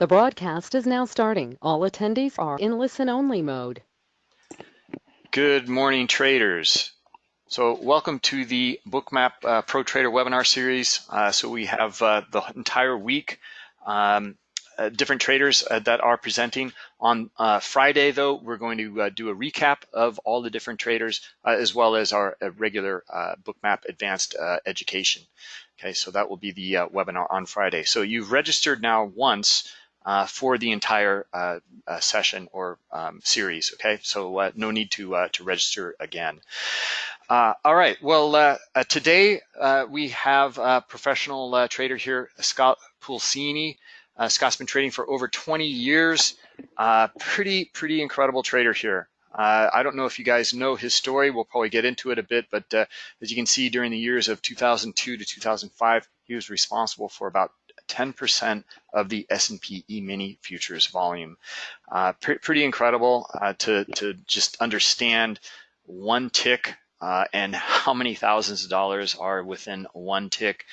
The broadcast is now starting. All attendees are in listen-only mode. Good morning, traders. So welcome to the Bookmap uh, Pro Trader webinar series. Uh, so we have uh, the entire week, um, uh, different traders uh, that are presenting. On uh, Friday, though, we're going to do a recap of all the different traders, as well as our regular Bookmap Advanced Education. Okay, so that will be the webinar on Friday. So you've registered now once uh, for the entire uh, uh, session or um, series. Okay, so uh, no need to uh, to register again. Uh, all right. Well, today we have a professional trader here, Scott Pulcini. Scott's been trading for over 20 years. pretty pretty incredible trader here. I don't know if you guys know his story. We'll probably get into it a bit, but as you can see, during the years of 2002 to 2005, he was responsible for about 10% of the S&P E-mini futures volume. Uh, pre pretty incredible uh, to, to just understand one tick uh, and how many thousands of dollars are within one tick.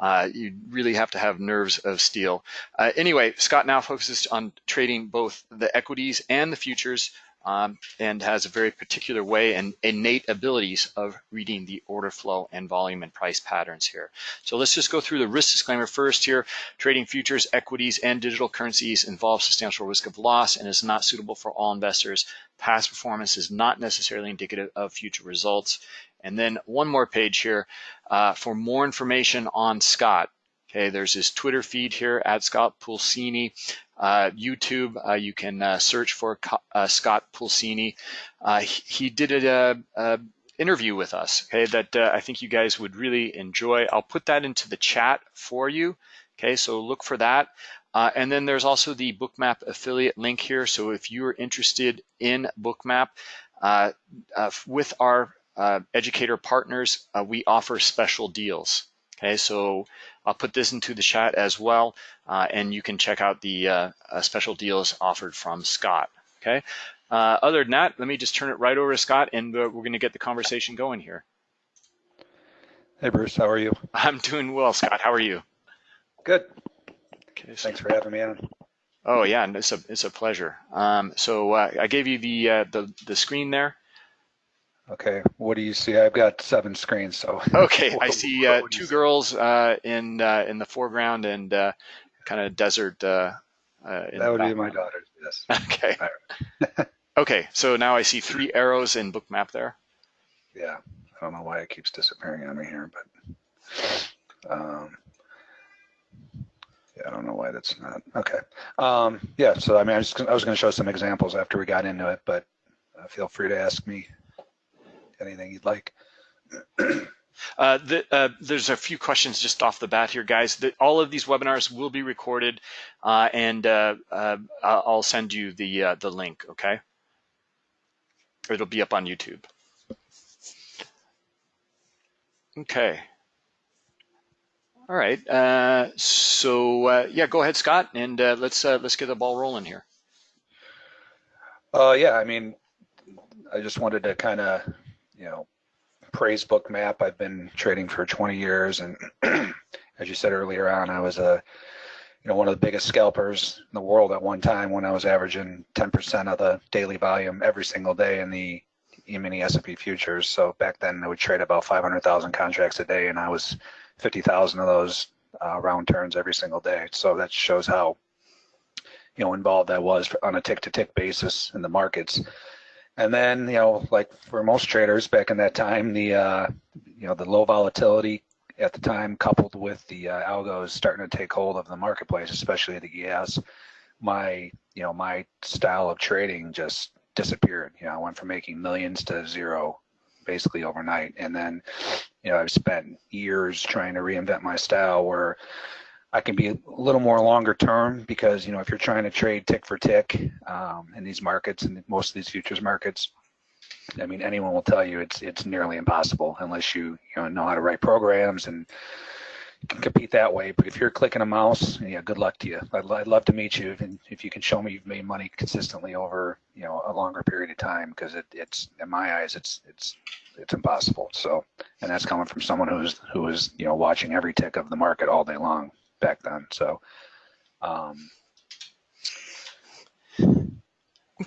Uh, you really have to have nerves of steel. Uh, anyway, Scott now focuses on trading both the equities and the futures um, and has a very particular way and innate abilities of reading the order flow and volume and price patterns here. So let's just go through the risk disclaimer first here. Trading futures, equities, and digital currencies involves substantial risk of loss and is not suitable for all investors. Past performance is not necessarily indicative of future results. And then one more page here uh, for more information on Scott. Okay, there's his Twitter feed here at Scott Pulcini. Uh, YouTube, uh, you can uh, search for uh, Scott Pulcini. Uh, he, did a, a, interview with us, okay, that uh, I think you guys would really enjoy. I'll put that into the chat for you, okay, so look for that. and then there's also the Bookmap affiliate link here. So if you're interested in Bookmap, with our educator partners, we offer special deals. Okay, so I'll put this into the chat as well, uh, and you can check out the uh, uh, special deals offered from Scott. Okay. Uh, other than that, let me just turn it right over to Scott, and we're going to get the conversation going here. Hey, Bruce. How are you? I'm doing well, Scott. How are you? Good. Okay. So, Thanks for having me on. Oh yeah, it's a it's a pleasure. Um, so uh, I gave you the uh, the the screen there. Okay, what do you see? I've got seven screens, so. Okay, I see uh, two girls uh, in uh, in the foreground and uh, kind of desert. Uh, uh, that would be my daughter. Yes. Okay. okay, so now I see three arrows in Bookmap there. Yeah, I don't know why it keeps disappearing on me here, but um, yeah, I don't know why that's not okay. Um, yeah, so I mean, I was, I was going to show some examples after we got into it, but feel free to ask me anything you'd like. Uh, the, uh, there's a few questions just off the bat here, guys. The, all of these webinars will be recorded, uh, and uh, uh, I'll send you the uh, the link. Okay, it'll be up on YouTube. Okay. All right. so yeah, go ahead, Scott, and let's let's get the ball rolling here. Uh, yeah, I mean, I just wanted to kind of you know, praise Bookmap. I've been trading for 20 years, and as you said earlier on, I was a you know one of the biggest scalpers in the world at one time when I was averaging 10% of the daily volume every single day in the E-mini S&P futures. So back then I would trade about 500,000 contracts a day, and I was 50,000 of those uh, round turns every single day. So that shows how you know involved I was on a tick-to-tick -tick basis in the markets. And then, you know, like for most traders back in that time, the uh, you know the low volatility at the time, coupled with the uh, algos starting to take hold of the marketplace, especially the ES, my you know my style of trading just disappeared. You know, I went from making millions to zero basically overnight, and then you know I've spent years trying to reinvent my style where I can be a little more longer term because you know if you're trying to trade tick for tick um, in these markets and most of these futures markets, I mean anyone will tell you it's it's nearly impossible unless you you know know how to write programs and can compete that way. But if you're clicking a mouse, yeah, good luck to you. I'd, I'd love to meet you and if you can show me you've made money consistently over you know a longer period of time because it, it's in my eyes it's it's it's impossible. So and that's coming from someone who's who is you know watching every tick of the market all day long back then. So, um,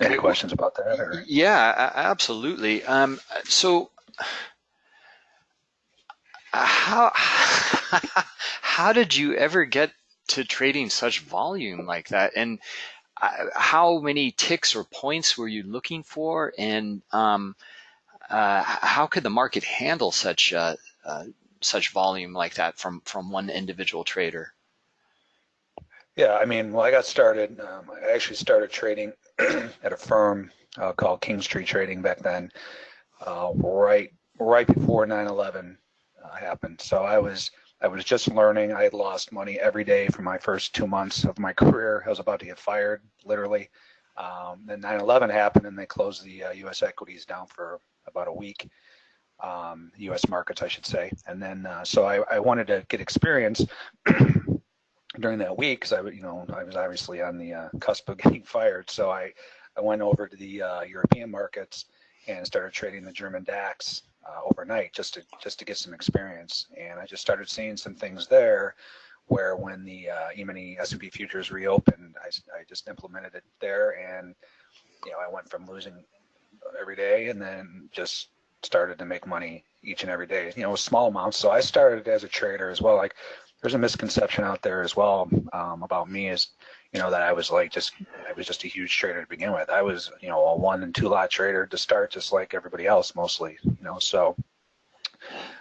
Any questions about that or? Yeah, absolutely. Um, so uh, how how did you ever get to trading such volume like that? And uh, how many ticks or points were you looking for? And um, uh, how could the market handle such uh, uh, such volume like that from from one individual trader? Yeah, I mean, well, I got started. Um, I actually started trading at a firm uh, called Kingstree Trading back then, uh, right right before 9/11 uh, happened. So I was I was just learning. I had lost money every day for my first two months of my career. I was about to get fired, literally. Um, then 9/11 happened, and they closed the uh, U.S. equities down for about a week. Um, U.S. markets, I should say. And then, uh, so I, I wanted to get experience during that week because I, you know, I was obviously on the uh, cusp of getting fired. So I, I went over to the uh, European markets and started trading the German DAX uh, overnight just to just to get some experience. And I just started seeing some things there where when the uh, E-mini S&P futures reopened, I, I just implemented it there, and you know, I went from losing every day and then just started to make money each and every day. You know, small amounts. So I started as a trader as well. Like there's a misconception out there as well um, about me is you know that I was like just I was just a huge trader to begin with. I was you know a one and two lot trader to start, just like everybody else mostly. You know, so.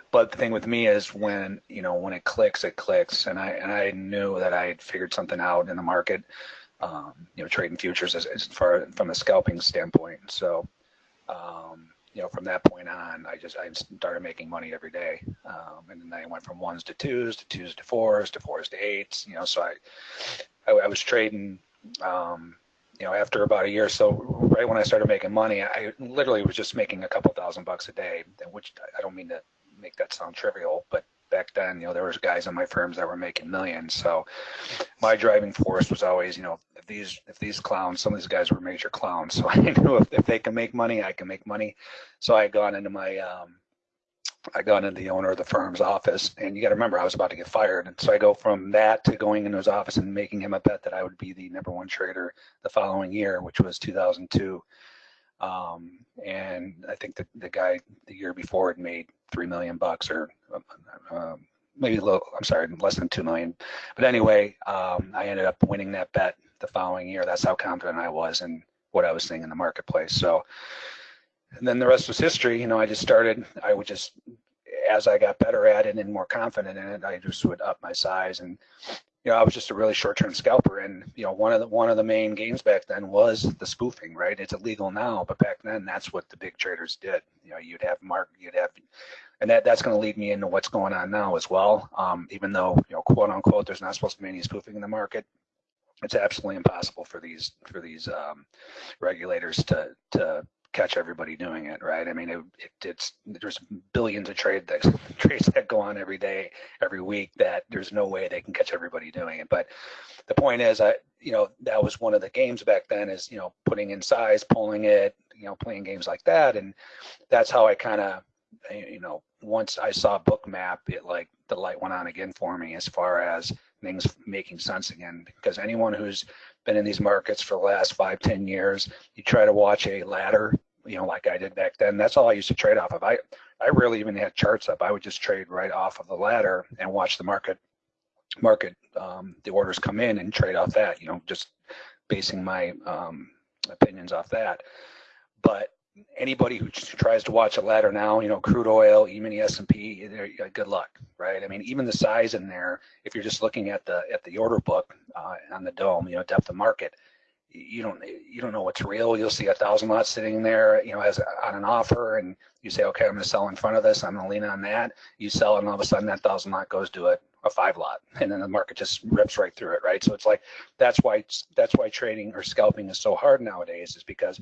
But the thing with me is when you know when it clicks, it clicks, and I and I knew that I had figured something out in the market. Um, you know, trading futures as, as far from a scalping standpoint. So, um, you know, from that point on, I just I started making money every day, um, and then I went from ones to twos, to twos to fours, to fours to eights. You know, so I I, I was trading. Um, you know, after about a year or so, right when I started making money, I literally was just making a couple thousand bucks a day, which I don't mean to make that sound trivial, but back then, you know, there was guys in my firms that were making millions. So my driving force was always, you know, if these if these clowns, some of these guys were major clowns. So I knew if, if they can make money, I can make money. So I had gone into my um, I got into the owner of the firm's office, and you got to remember, I was about to get fired, and so I go from that to going into his office and making him a bet that I would be the number one trader the following year, which was 2002. Um, and I think the the guy the year before had made three million bucks, or um, maybe a little. I'm sorry, less than two million. But anyway, um, I ended up winning that bet the following year. That's how confident I was in what I was seeing in the marketplace. So and then the rest was history. You know, I just started, I would just, as I got better at it and more confident in it, I just would up my size. And, you know, I was just a really short-term scalper. And, you know, one of the, one of the main games back then was the spoofing, right? It's illegal now, but back then that's what the big traders did. You know, you'd have mark, you'd have, and that, that's going to lead me into what's going on now as well. Um, even though, you know, quote unquote, there's not supposed to be any spoofing in the market. It's absolutely impossible for these, for these um, regulators to, to catch everybody doing it, right? I mean, it, it, it's there's billions of trade that trades that go on every day, every week. That there's no way they can catch everybody doing it. But the point is, I you know that was one of the games back then is you know putting in size, pulling it, you know playing games like that, and that's how I kind of you know once I saw Bookmap, it like the light went on again for me as far as things making sense again. Because anyone who's been in these markets for the last five, ten years, you try to watch a ladder you know, like I did back then. That's all I used to trade off of. I, I rarely even had charts up. I would just trade right off of the ladder and watch the market, market, um, the orders come in and trade off that. You know, just basing my um, opinions off that. But anybody who tries to watch a ladder now, you know, crude oil, E-mini S&P, good luck, right? I mean, even the size in there, if you're just looking at the at the order book uh, on the dome, you know, depth of market you don't you don't know what's real. You'll see a thousand lots sitting there, you know, as on an offer, and you say, okay, I'm going to sell in front of this. I'm going to lean on that. You sell, and all of a sudden that thousand lot goes to a, a five lot, and then the market just rips right through it, right? So it's like that's why that's why trading or scalping is so hard nowadays, is because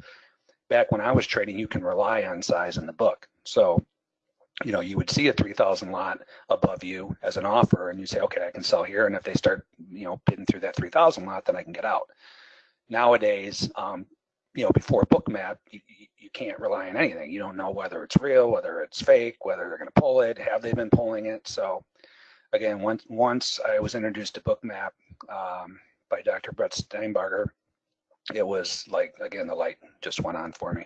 back when I was trading, you can rely on size in the book. So you know, you would see a 3,000 lot above you as an offer, and you say, okay, I can sell here, and if they start, you know, bidding through that 3,000 lot, then I can get out nowadays, um, you know, before Bookmap, you, you can't rely on anything. You don't know whether it's real, whether it's fake, whether they're going to pull it, have they been pulling it. So again, once once I was introduced to Bookmap um, by Dr. Brett Steenbarger, it was like again the light just went on for me.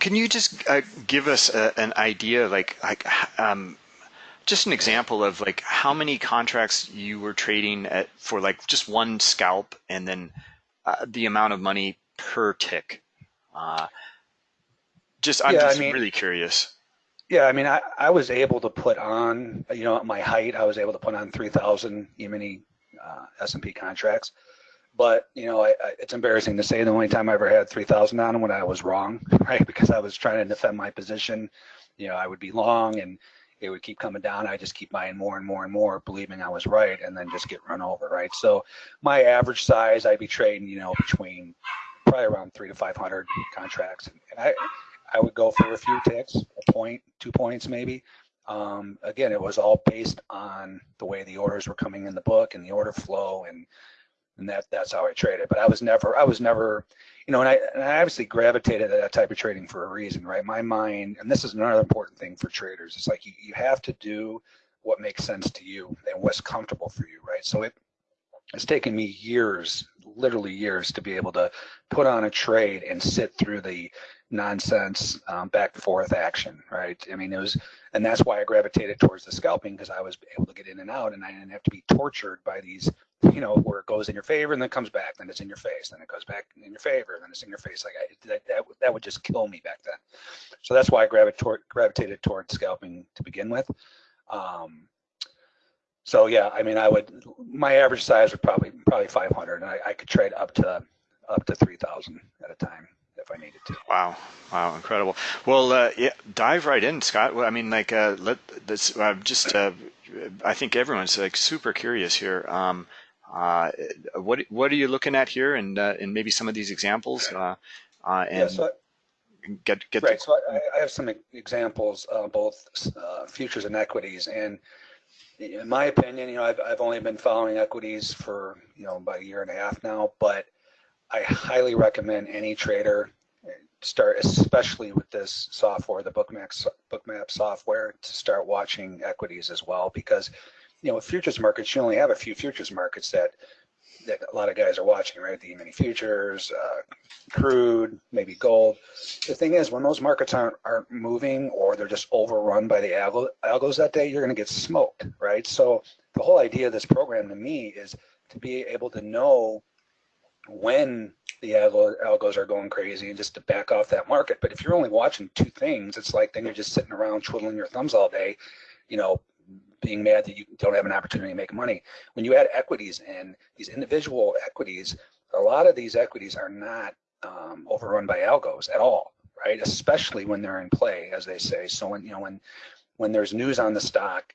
Can you just uh, give us a, an idea, like, like um, just an example of like how many contracts you were trading at for like just one scalp, and then uh, the amount of money per tick? Uh, just I'm Yeah, I just mean- really curious. Yeah, I mean, I, I was able to put on, you know, at my height, I was able to put on 3,000 E-mini uh, S&P contracts. But, you know, I, I, it's embarrassing to say the only time I ever had 3,000 on when I was wrong, right? Because I was trying to defend my position. You know, I would be long and it would keep coming down. I just keep buying more and more and more, believing I was right, and then just get run over, right? So my average size, I'd be trading, you know, between probably around three to 500 contracts. And I, I would go for a few ticks, a point, two points maybe. Um, again, it was all based on the way the orders were coming in the book and the order flow, and and that that's how I traded. But I was never, I was never, you know, and I, and I obviously gravitated to that type of trading for a reason, right? My mind, and this is another important thing for traders. It's like you, you have to do what makes sense to you and what's comfortable for you, right? So it it's taken me years, literally years, to be able to put on a trade and sit through the nonsense um, back and forth action, right? I mean, it was, and that's why I gravitated towards the scalping because I was able to get in and out, and I didn't have to be tortured by these, you know, where it goes in your favor and then comes back, then it's in your face, then it goes back in your favor, then it's in your face. Like I, that, that, that would just kill me back then. So that's why I gravitated gravitated towards scalping to begin with. Um, so yeah, I mean, I would my average size would probably probably 500, and I, I could trade up to up to 3,000 at a time if I needed to. Wow, wow, incredible. Well, uh, yeah, dive right in, Scott. Well, I mean, like, uh, let this. Uh, just, uh, I think everyone's like super curious here. Um, uh, what what are you looking at here, and uh, and maybe some of these examples, uh, uh, Yeah, and so get get right. So I, I have some examples, uh, both uh, futures and equities, and in my opinion, you know, I've I've only been following equities for you know about a year and a half now, but I highly recommend any trader start, especially with this software, the Bookmap Bookmap software, to start watching equities as well, because you know, with futures markets, you only have a few futures markets that that a lot of guys are watching, right? The mini futures, uh, crude, maybe gold. The thing is, when those markets aren't aren't moving or they're just overrun by the algo, algos that day, you're going to get smoked, right? So the whole idea of this program to me is to be able to know when the algos are going crazy and just to back off that market. But if you're only watching two things, it's like then you're just sitting around twiddling your thumbs all day, you know, being mad that you don't have an opportunity to make money. When you add equities in, these individual equities, a lot of these equities are not um, overrun by algos at all, right? Especially when they're in play, as they say. So when you know when when there's news on the stock,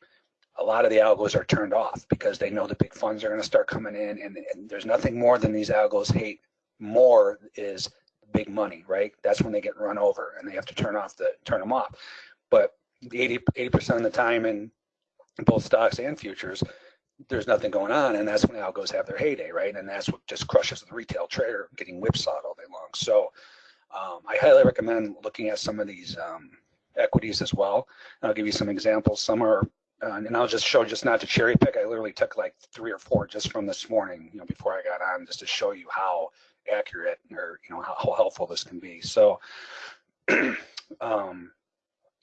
a lot of the algos are turned off because they know the big funds are going to start coming in, and, and there's nothing more than these algos hate more is big money, right? That's when they get run over, and they have to turn off the turn them off. But 80 percent of the time in both stocks and futures, there's nothing going on, and that's when algos have their heyday, right? And that's what just crushes the retail trader getting whipsawed all day long. So um, I highly recommend looking at some of these um, equities as well. And I'll give you some examples. Some are, uh, and I'll just show just not to cherry pick. I literally took like three or four just from this morning, you know, before I got on, just to show you how accurate or you know how, how helpful this can be. So. um,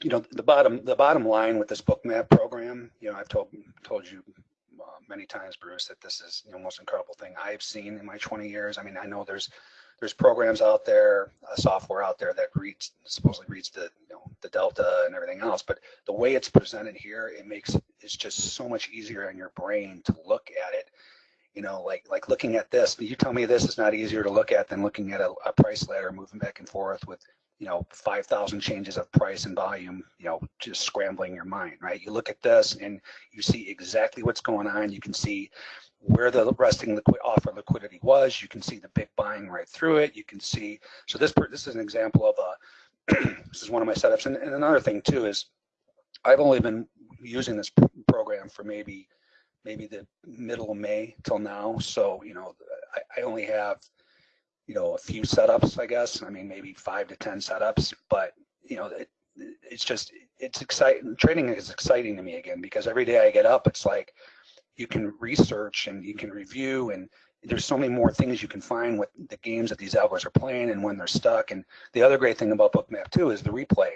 you know the bottom the bottom line with this Bookmap program you know i've told told you uh, many times bruce that this is you know most incredible thing i've seen in my 20 years i mean i know there's there's programs out there uh, software out there that reads supposedly reads the you know the delta and everything else but the way it's presented here it makes it's just so much easier on your brain to look at it. You know like like looking at this you tell me this is not easier to look at than looking at a, a price ladder moving back and forth with you know, 5,000 changes of price and volume, you know, just scrambling your mind, right? You look at this and you see exactly what's going on. You can see where the resting liquid offer liquidity was. You can see the big buying right through it. You can see, so this, this is an example of a, this is one of my setups. And, and another thing too is I've only been using this program for maybe, maybe the middle of May till now. So, you know, I, I only have you know, a few setups, I guess. I mean, maybe five to 10 setups, but you know, it, it's just, it's exciting. Trading is exciting to me again, because every day I get up, it's like you can research and you can review and, there's so many more things you can find with the games that these algos are playing and when they're stuck. And the other great thing about Bookmap too is the replay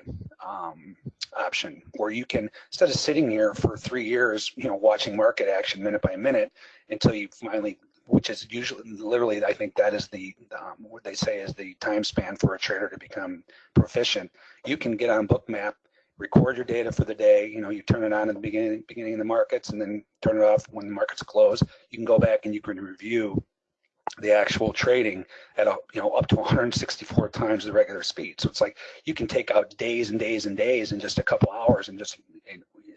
um, option, where you can instead of sitting here for three years, you know, watching market action minute by minute until you finally which is usually literally I think that is the um, what they say is the time span for a trader to become proficient. You can get on Bookmap, record your data for the day. You know, you turn it on at the beginning beginning of the markets, and then turn it off when the markets close. You can go back and you can review the actual trading at a, you know up to 164 times the regular speed. So it's like you can take out days and days and days in just a couple hours and just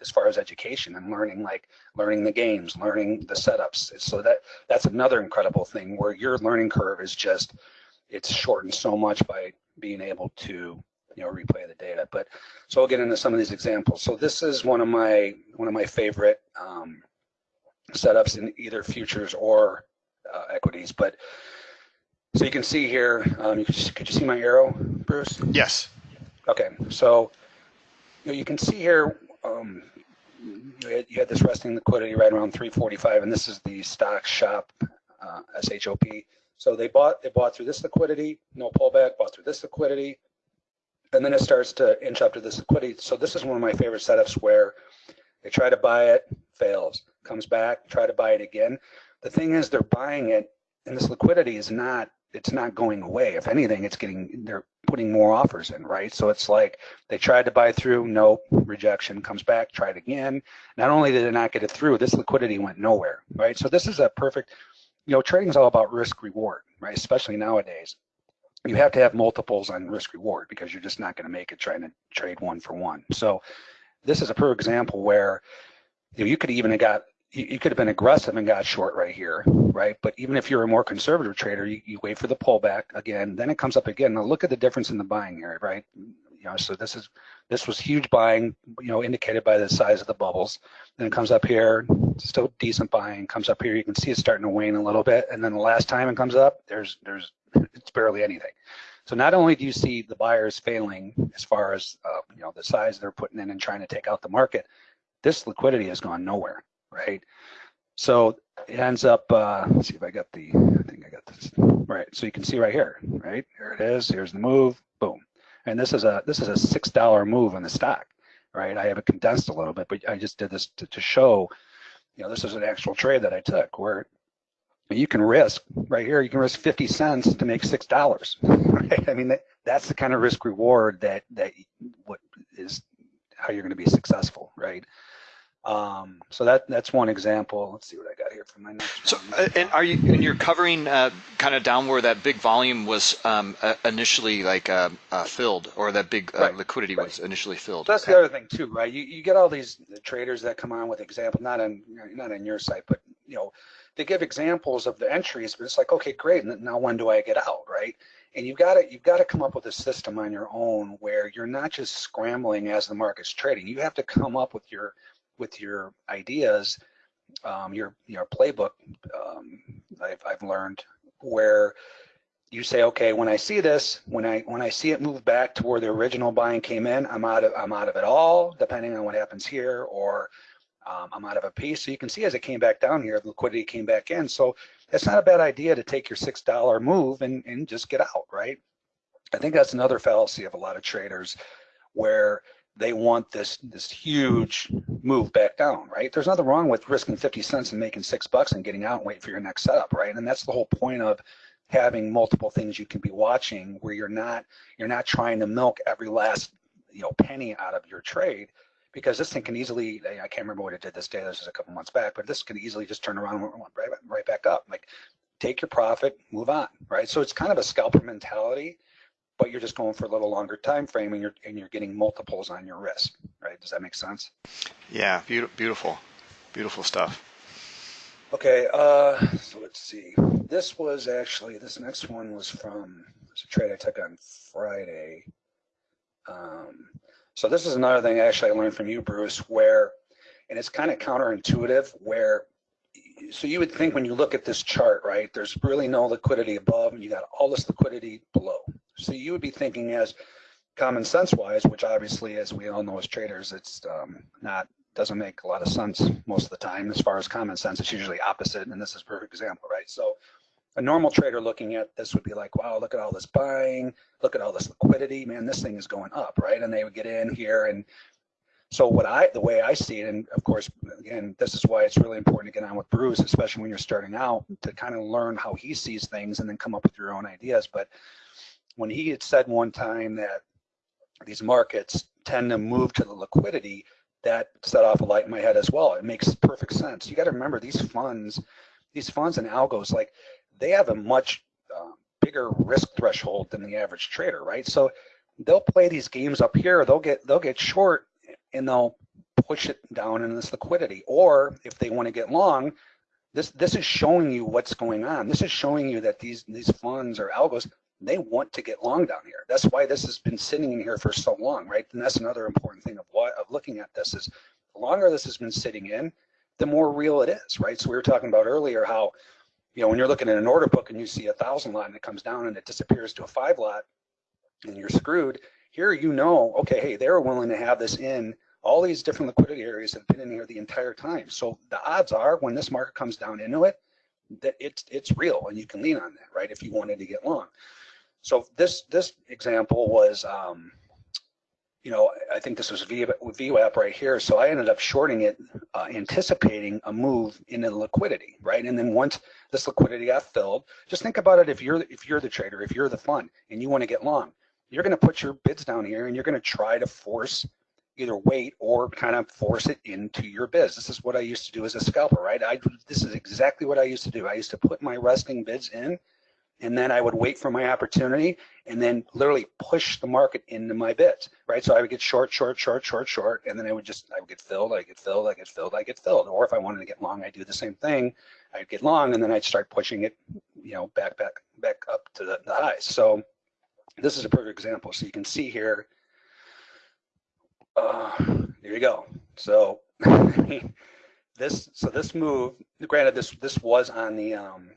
as far as education and learning like learning the games, learning the setups. So that that's another incredible thing where your learning curve is just it's shortened so much by being able to you know replay the data. But so I'll get into some of these examples. So this is one of my one of my favorite um, setups in either futures or uh, equities. But so you can see here, um, you could, could you see my arrow, Bruce? Yes. Okay, so you, know, you can see here um, you, had, this resting liquidity right around 345, and this is the stock shop uh, SHOP. So they bought they bought through this liquidity, no pullback, bought through this liquidity, and then it starts to inch up to this liquidity. So this is one of my favorite setups where they try to buy it, fails, comes back, try to buy it again. The thing is, they're buying it, and this liquidity is not it's not going away. If anything, it's getting they're putting more offers in, right? So it's like they tried to buy through, nope, rejection, comes back, tried again. Not only did they not get it through, this liquidity went nowhere, right? So this is a perfect, you know, trading is all about risk reward, right? Especially nowadays. You have to have multiples on risk reward because you're just not going to make it trying to trade one for one. So this is a perfect example where you, know, you could even have got you, you, could have been aggressive and got short right here, right? But even if you're a more conservative trader, you, you wait for the pullback again, then it comes up again. Now look at the difference in the buying here, right? You know, so this is this was huge buying, you know, indicated by the size of the bubbles. Then it comes up here, still decent buying. Comes up here, you can see it's starting to wane a little bit, and then the last time it comes up, there's there's it's barely anything. So not only do you see the buyers failing as far as uh, you know the size they're putting in and trying to take out the market, this liquidity has gone nowhere right? So it ends up, uh, let's see if I got the, I think I got this, right. So you can see right here, right? Here it is, here's the move, boom. And this is a, this is a $6 move in the stock, right? I have it condensed a little bit, but I just did this to, to show, you know, this is an actual trade that I took where you can risk right here, you can risk 50 cents to make $6, right? I mean, that, that's the kind of risk reward that, that what is how you're going to be successful, right? Um, so that that's one example. Let's see what I got here for my next. So, uh, and are you and you're covering uh, kind of down where that big volume was um, uh, initially like uh, uh, filled, or that big uh, right. liquidity right. was initially filled? So that's okay. the other thing too, right? You you get all these traders that come on with examples, not on not on your site, but you know, they give examples of the entries, but it's like, okay, great. Now when do I get out, right? And you've got to you've got to come up with a system on your own where you're not just scrambling as the market's trading. You have to come up with your with your ideas, um, your your playbook. Um, I've I've learned where you say, okay, when I see this, when I when I see it move back to where the original buying came in, I'm out of I'm out of it all, depending on what happens here, or um, I'm out of a piece. So you can see as it came back down here, the liquidity came back in. So it's not a bad idea to take your six dollar move and and just get out, right? I think that's another fallacy of a lot of traders, where they want this this huge move back down, right? There's nothing wrong with risking 50 cents and making six bucks and getting out and waiting for your next setup, right? And that's the whole point of having multiple things you can be watching where you're not you're not trying to milk every last you know penny out of your trade because this thing can easily I can't remember what it did this day this was a couple months back but this can easily just turn around right, right back up like take your profit move on right so it's kind of a scalper mentality but you're just going for a little longer time frame and you're and you're getting multiples on your risk, right? Does that make sense? Yeah, beautiful, beautiful stuff. Okay, uh, so let's see. This was actually this next one was from it's a trade I took on Friday. Um, so this is another thing actually I learned from you, Bruce, where and it's kind of counterintuitive where so you would think when you look at this chart, right, there's really no liquidity above and you got all this liquidity below. So you would be thinking as common sense wise, which obviously, as we all know as traders, it's um, not doesn't make a lot of sense most of the time as far as common sense. It's usually opposite, and this is a perfect example, right? So a normal trader looking at this would be like, wow, look at all this buying, look at all this liquidity, man, this thing is going up, right? And they would get in here and so what I, the way I see it, and of course, again, this is why it's really important to get on with Bruce, especially when you're starting out, to kind of learn how he sees things and then come up with your own ideas. But when he had said one time that these markets tend to move to the liquidity, that set off a light in my head as well. It makes perfect sense. You got to remember these funds, these funds and algos, like they have a much uh, bigger risk threshold than the average trader, right? So they'll play these games up here. They'll get they'll get short and they'll push it down in this liquidity. Or if they want to get long, this this is showing you what's going on. This is showing you that these these funds or algos they want to get long down here. That's why this has been sitting in here for so long, right? And that's another important thing of what of looking at this is the longer this has been sitting in, the more real it is, right? So we were talking about earlier how, you know, when you're looking at an order book and you see a thousand lot and it comes down and it disappears to a five lot and you're screwed, here you know, okay, hey, they're willing to have this in. All these different liquidity areas have been in here the entire time. So the odds are when this market comes down into it, that it's it's real and you can lean on that, right? If you wanted to get long. So this this example was, um, you know, I think this was VWAP right here. So I ended up shorting it, uh, anticipating a move in the liquidity, right? And then once this liquidity got filled, just think about it. If you're if you're the trader, if you're the fund, and you want to get long, you're going to put your bids down here and you're going to try to force either wait or kind of force it into your biz. This is what I used to do as a scalper, right? I this is exactly what I used to do. I used to put my resting bids in and then I would wait for my opportunity and then literally push the market into my bids, right? So I would get short, short, short, short, short, and then I would just, I would get filled, I get filled, I get filled, I get filled. Or if I wanted to get long, I'd do the same thing. I'd get long and then I'd start pushing it, you know, back, back, back up to the, the highs. So this is a perfect example. So you can see here, uh, there you go. So this, so this move, granted, this this was on the um,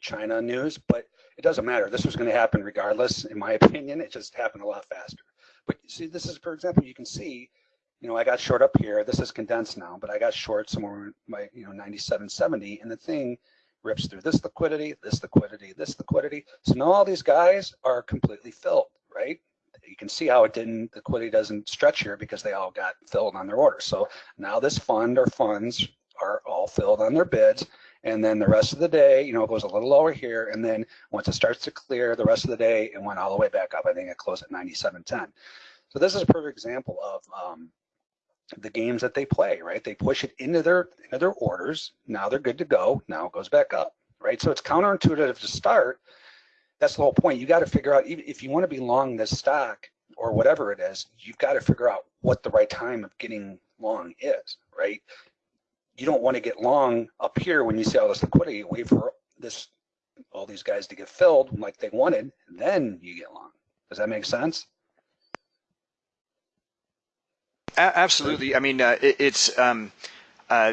China news, but it doesn't matter. This was going to happen regardless, in my opinion. It just happened a lot faster. But you see, this is, for example, you can see, you know, I got short up here. This is condensed now, but I got short somewhere my, you know, 97.70, and the thing rips through this liquidity, this liquidity, this liquidity. So now all these guys are completely filled, right? You can see how it didn't, liquidity doesn't stretch here because they all got filled on their orders. So now this fund or funds are all filled on their bids. And then the rest of the day, you know, it goes a little lower here. And then once it starts to clear the rest of the day, it went all the way back up. I think it closed at 97.10. So this is a perfect example of um, the games that they play, right? They push it into their into their orders. Now they're good to go. Now it goes back up, right? So it's counterintuitive to start. That's the whole point. You got to figure out if you want to be long this stock or whatever it is, you've got to figure out what the right time of getting long is, right? You don't want to get long up here when you see all this liquidity. Wait for this all these guys to get filled like they wanted, then you get long. Does that make sense? absolutely. I mean, uh, it, it's um, uh,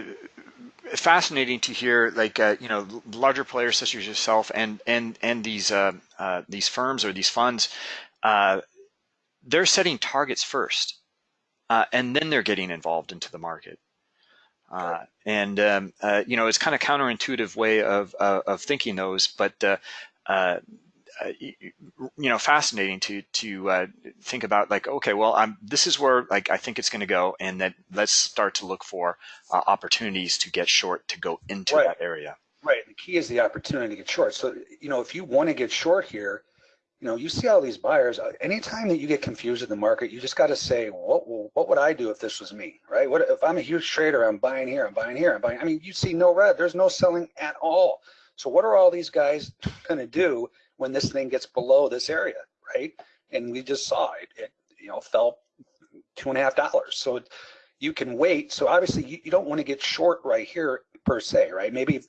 fascinating to hear, like uh, you know, larger players such as yourself and and and these uh, uh, these firms or these funds, uh, they're setting targets first, and then they're getting involved into the market. Uh, and um, uh, you know it's kind of counterintuitive way of uh, of thinking those, but uh, you know fascinating to to uh, think about like okay well I'm this is where like I think it's going to go and then let's start to look for uh, opportunities to get short to go into right. that area. Right. The key is the opportunity to get short. So you know if you want to get short here you know you see all these buyers uh, anytime that you get confused in the market you just got to say what what would I do if this was me right what if I'm a huge trader I'm buying here I'm buying here I'm buying I mean you see no red there's no selling at all so what are all these guys going to do when this thing gets below this area, right? And we just saw it, it you know, fell two and a half dollars. So you can wait. So obviously you, you don't want to get short right here per se, right? Maybe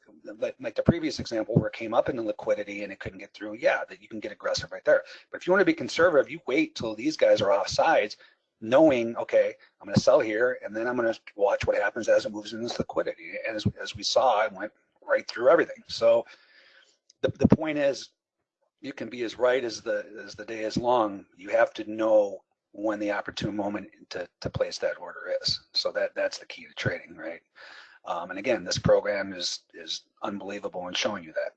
like the previous example where it came up into liquidity and it couldn't get through, yeah, that you can get aggressive right there. But if you want to be conservative, you wait till these guys are off sides, knowing, okay, I'm going to sell here and then I'm going to watch what happens as it moves in this liquidity. And as, as we saw, it went right through everything. So the, the point is you can be as right as the as the day is long. You have to know when the opportune moment to, to place that order is. So that that's the key to trading, right? Um, and again, this program is is unbelievable in showing you that.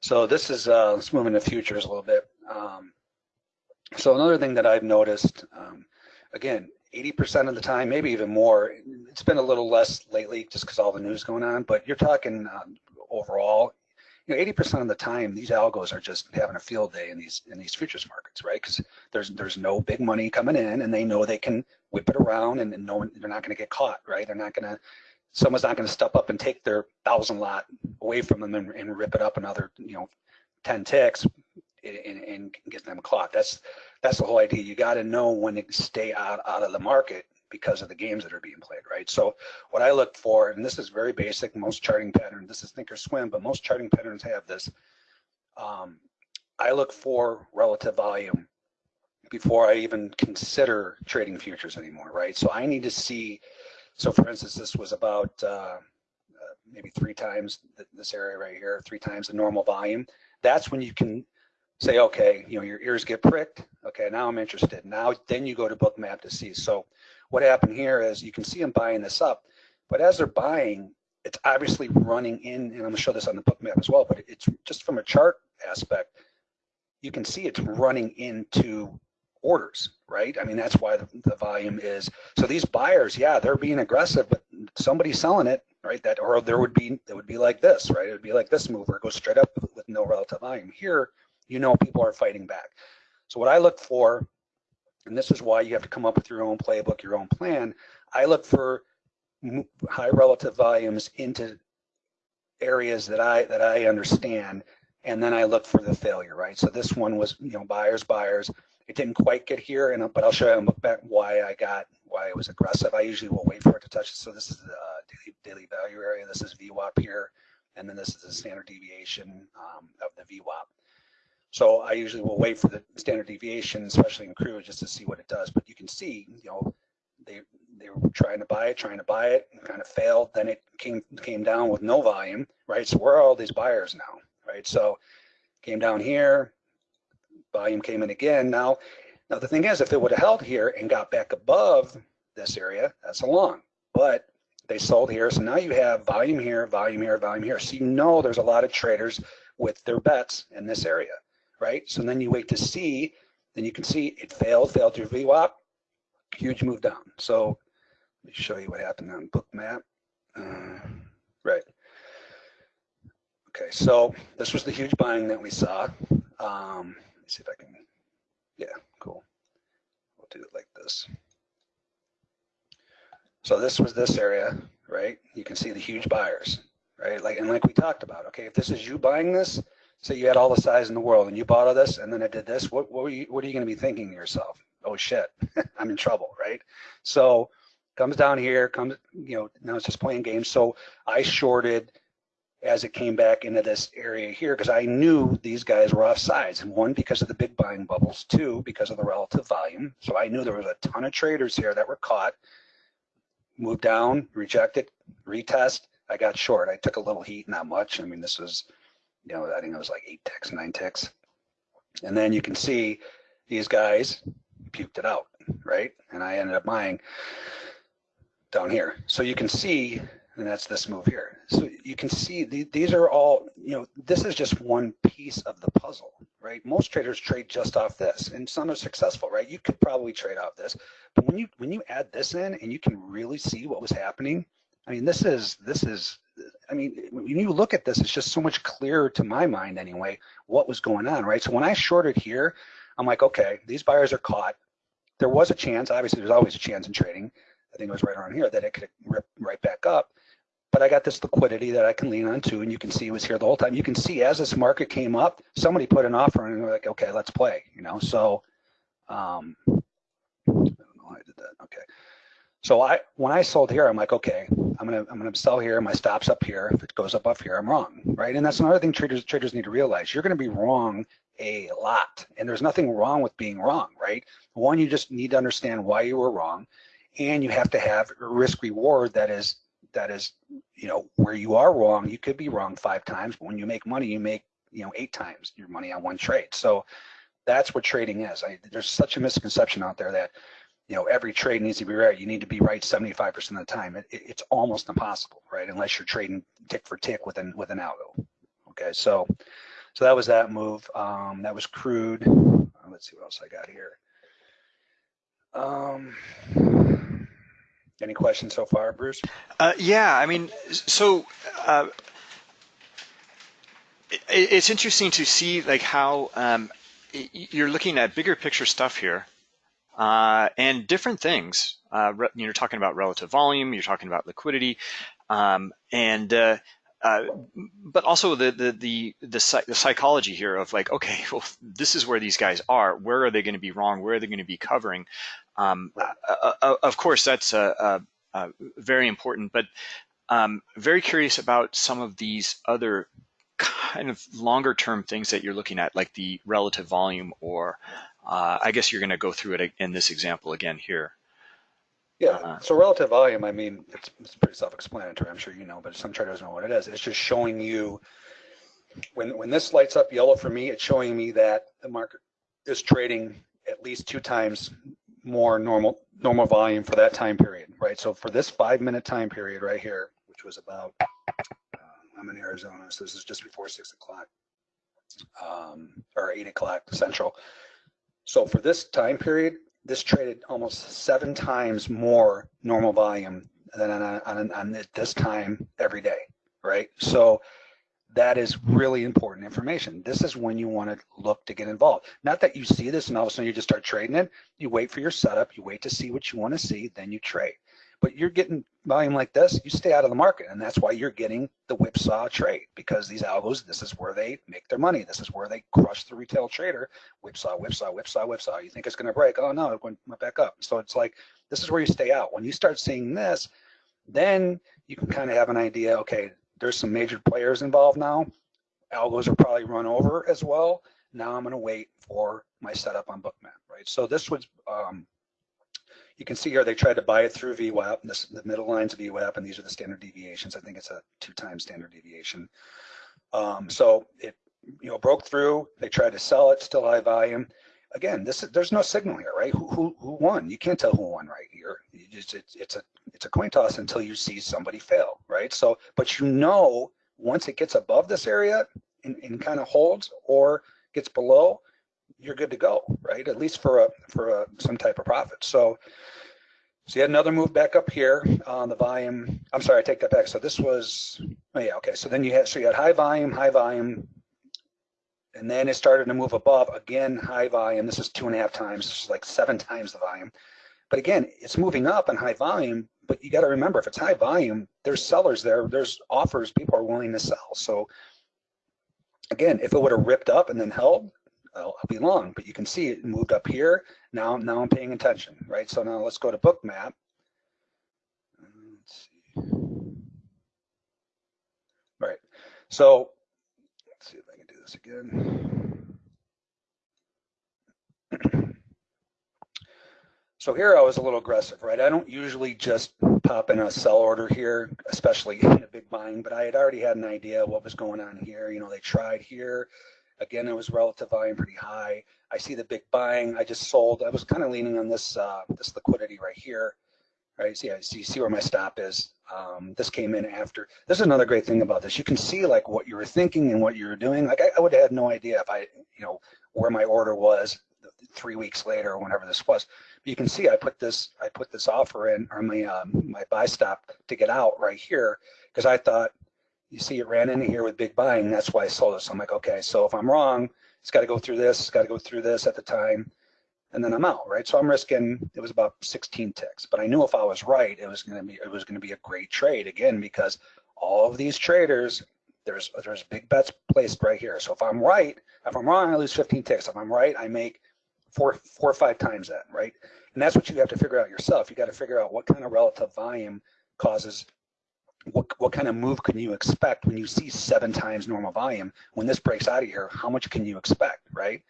So this is, uh, let's move into futures a little bit. Um, so another thing that I've noticed, um, again, 80% of the time, maybe even more, it's been a little less lately just because all the news going on, but you're talking um, overall, you know, 80% of the time, these algos are just having a field day in these in these futures markets, right? Because there's there's no big money coming in, and they know they can whip it around, and, and no one, they're not going to get caught, right? They're not going to, someone's not going to step up and take their thousand lot away from them and, and rip it up another, you know, 10 ticks and, and get them caught. That's that's the whole idea. You got to know when to stay out out of the market because of the games that are being played, right? So what I look for, and this is very basic, most charting pattern, this is think or thinkorswim, but most charting patterns have this. Um, I look for relative volume before I even consider trading futures anymore, right? So I need to see, so for instance, this was about uh, uh, maybe three times this area right here, three times the normal volume. That's when you can say, okay, you know, your ears get pricked. Okay, now I'm interested. Now, then you go to Bookmap to see. So what happened here is you can see them buying this up, but as they're buying, it's obviously running in, and I'm gonna show this on the Bookmap as well, but it's just from a chart aspect, you can see it's running into orders, right? I mean, that's why the, the volume is. So these buyers, yeah, they're being aggressive, but somebody's selling it, right? That or there would be it would be like this, right? It would be like this move it goes straight up with no relative volume. Here, you know people are fighting back. So what I look for, and this is why you have to come up with your own playbook, your own plan, I look for high relative volumes into areas that I that I understand, and then I look for the failure, right? So this one was, you know, buyers, buyers. It didn't quite get here, and but I'll show you why I got why it was aggressive. I usually will wait for it to touch. So this is the uh, daily, daily value area. This is VWAP here, and then this is the standard deviation um, of the VWAP. So I usually will wait for the standard deviation, especially in crude, just to see what it does. But you can see, you know, they they were trying to buy it, trying to buy it, kind of failed. Then it came came down with no volume, right? So where are all these buyers now, right? So came down here, volume came in again. Now, now the thing is, if it would have held here and got back above this area, that's a long. But they sold here, so now you have volume here, volume here, volume here. So you know there's a lot of traders with their bets in this area, right? So then you wait to see, then you can see it failed, failed through VWAP, huge move down. So let me show you what happened on Bookmap. Uh, right. Okay, so this was the huge buying that we saw. Um, me see if I can, yeah, cool. We'll do it like this. So this was this area, right? You can see the huge buyers, right? Like and like we talked about, okay, if this is you buying this, say you had all the size in the world and you bought all this and then it did this, what what, you, what are you going to be thinking to yourself? Oh shit, I'm in trouble, right? So comes down here, comes, you know, now it's just playing games. So I shorted as it came back into this area here because I knew these guys were off sides. And one, because of the big buying bubbles. Two, because of the relative volume. So I knew there was a ton of traders here that were caught, moved down, rejected, retest. I got short. I took a little heat, not much. I mean, this was, you know, I think it was like eight ticks, nine ticks. And then you can see these guys puked it out, right? And I ended up buying down here. So you can see and that's this move here. So you can see the, these are all, you know, this is just one piece of the puzzle, right? Most traders trade just off this and some are successful, right? You could probably trade off this, but when you when you add this in and you can really see what was happening, I mean, this is, this is, I mean, when you look at this, it's just so much clearer to my mind anyway, what was going on, right? So when I shorted here, I'm like, okay, these buyers are caught. There was a chance, obviously there's always a chance in trading. I think it was right around here that it could rip right back up but I got this liquidity that I can lean on to, and you can see it was here the whole time. You can see as this market came up, somebody put an offer and they're like, okay, let's play, you know. So, um, I don't know how I did that. Okay. So I, when I sold here, I'm like, okay, I'm gonna, I'm gonna sell here. My stop's up here. If it goes up up here, I'm wrong, right? And that's another thing traders, traders need to realize. You're gonna be wrong a lot, and there's nothing wrong with being wrong, right? One, you just need to understand why you were wrong, and you have to have risk reward that is that is, you know, where you are wrong, you could be wrong five times, but when you make money, you make, you know, eight times your money on one trade. So that's what trading is. I, there's such a misconception out there that, you know, every trade needs to be right. You need to be right 75% of the time. It, it, it's almost impossible, right? Unless you're trading tick for tick with an, with an algo. Okay, so So that was that move. Um, that was crude. Uh, let's see what else I got here. Um, any questions so far, Bruce? Uh, yeah, I mean, so uh, it, it's interesting to see like how um, you're looking at bigger picture stuff here uh, and different things. Uh, you're talking about relative volume, you're talking about liquidity, um, and uh, uh, but also the the the the, the psychology here of like, okay, well, this is where these guys are. Where are they going to be wrong? Where are they going to be covering? Um, uh, uh, of course, that's very important, but um, very curious about some of these other kind of longer term things that you're looking at, like the relative volume, or uh, I guess you're going to go through it in this example again here. Yeah, uh, so relative volume, I mean, it's, it's pretty self-explanatory. I'm sure you know, but some traders know what it is. It's just showing you when when this lights up yellow for me, it's showing me that the market is trading at least two times more normal normal volume for that time period, right? So for this five minute time period right here, which was about I'm in Arizona, so this is just before six o'clock um, or eight o'clock central. So for this time period, this traded almost seven times more normal volume than on, on, on this time every day, right? So that is really important information. This is when you want to look to get involved. Not that you see this and all of a sudden you just start trading it. You wait for your setup, you wait to see what you want to see, then you trade. But you're getting volume like this, you stay out of the market. And that's why you're getting the whipsaw trade because these algos, this is where they make their money. This is where they crush the retail trader. Whipsaw, whipsaw, whipsaw, whipsaw. You think it's going to break. Oh, no, it went, back up. So it's like, this is where you stay out. When you start seeing this, then you can kind of have an idea, okay, there's some major players involved now. Algos are probably run over as well. Now I'm going to wait for my setup on Bookmap, right? So this was um, you can see here they tried to buy it through VWAP. This, the middle line's of VWAP, and these are the standard deviations. I think it's a two-time standard deviation. Um, so it you know broke through. They tried to sell it, still high volume. Again, this there's no signal here, right? Who who, who won? You can't tell who won right here. Just, it's, it's a it's a coin toss until you see somebody fail, right? So, but you know once it gets above this area and, and kind of holds or gets below, you're good to go, right? At least for a for a some type of profit. So, so you had another move back up here on the volume. I'm sorry, I take that back. So this was, oh yeah, okay. So then you had so you had high volume, high volume, and then it started to move above again, high volume. This is two and a half times. This is like seven times the volume. But again, it's moving up in high volume. But you got to remember, if it's high volume, there's sellers there. There's offers. People are willing to sell. So again, if it would have ripped up and then held, I'll, I'll be long, but you can see it moved up here. Now, now I'm paying attention, right? So now let's go to bookmap. Let's see. Right. So let's see if I can do this again. So here I was a little aggressive, right? I don't usually just pop in a sell order here, especially in a big buying, but I had already had an idea what was going on here. You know, they tried here, Again, it was relative volume pretty high. I see the big buying. I just sold. I was kind of leaning on this uh, this liquidity right here. Right, see, I see, see where my stop is. Um, this came in after. This is another great thing about this. You can see like what you were thinking and what you were doing. Like I, I would have had no idea if I, you know, where my order was three weeks later or whenever this was. You can see I put this I put this offer in or my um, my buy stop to get out right here because I thought you see it ran into here with big buying. That's why I sold it. So I'm like, okay, so if I'm wrong, it's got to go through this, it's got to go through this at the time, and then I'm out, right? So I'm risking. It was about 16 ticks, but I knew if I was right, it was going to be it was going to be a great trade again because all of these traders, there's there's big bets placed right here. So if I'm right, if I'm wrong, I lose 15 ticks. If I'm right, I make four four or five times that, right? And that's what you have to figure out yourself. You got to figure out what kind of relative volume causes what, what kind of move can you expect when you see seven times normal volume? When this breaks out of here, how much can you expect, right?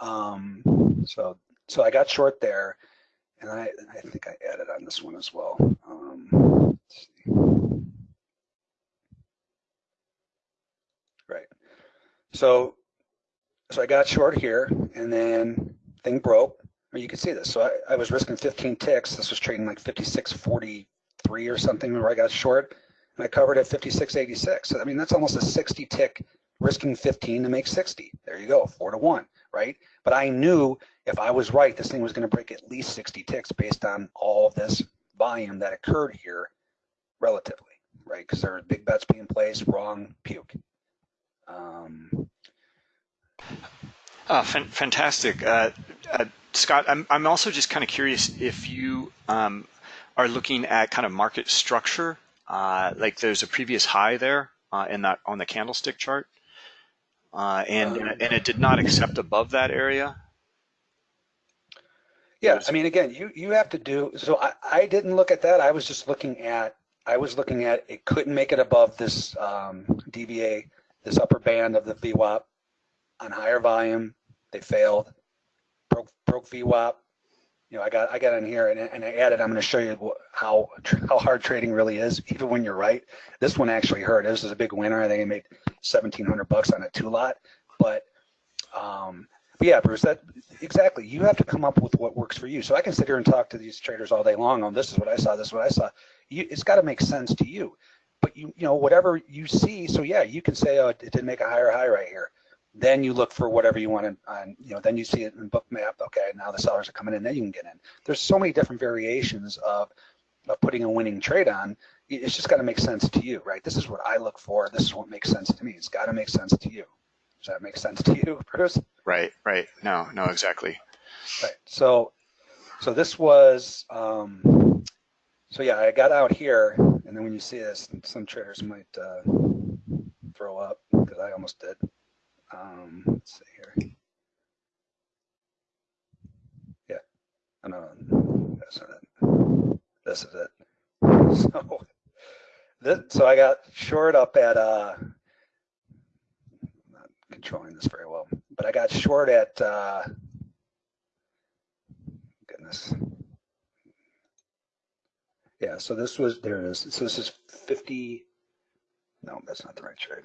Um, so, so I got short there, and I, I think I added on this one as well. Um, right. So, so I got short here, and then thing broke. Or you can see this. So I, I was risking 15 ticks. This was trading like 56.40 three or something where I got short, and I covered at 56.86. So, I mean, that's almost a 60 tick risking 15 to make 60. There you go, four to one, right? But I knew if I was right, this thing was going to break at least 60 ticks based on all this volume that occurred here relatively, right? Because there were big bets being placed, wrong, puke. Um, fan- fantastic. Uh, uh, Scott, I'm, I'm also just kind of curious if you um, are looking at kind of market structure, uh, like there's a previous high there uh, in that on the candlestick chart, uh, and Um, and it did not accept above that area. Yeah, Yes. I mean, again, you you have to do. So I I didn't look at that. I was just looking at. I was looking at it couldn't make it above this um, DVA, this upper band of the VWAP on higher volume. They failed. Broke broke VWAP. You know, I got I got in here and, and I added. I'm going to show you how how hard trading really is, even when you're right. This one actually hurt. This is a big winner. I think I made 1,700 bucks on a two lot, but. Um, but yeah, Bruce, that exactly. You have to come up with what works for you. So I can sit here and talk to these traders all day long on this is what I saw, this is what I saw. You, it's got to make sense to you. But you, you know, whatever you see. So yeah, you can say, oh, it didn't make a higher high right here. Then you look for whatever you want to, on, you know, then you see it in Bookmap. Okay, now the sellers are coming in. Then you can get in. There's so many different variations of of putting a winning trade on. It's just got to make sense to you, right? This is what I look for. This is what makes sense to me. It's got to make sense to you. Does that make sense to you, Bruce? Right, right. No, no, exactly. Right. So, so this was, um, so yeah, I got out here, and then when you see this, some traders might uh, throw up because I almost did. Um, let's see here. Yeah. No, no, that's not it. This is it. So, this, so I got short up at, uh, not controlling this very well, but I got short at, uh, goodness. Yeah, so this was, there it is. So this is 50, no, that's not the right trade.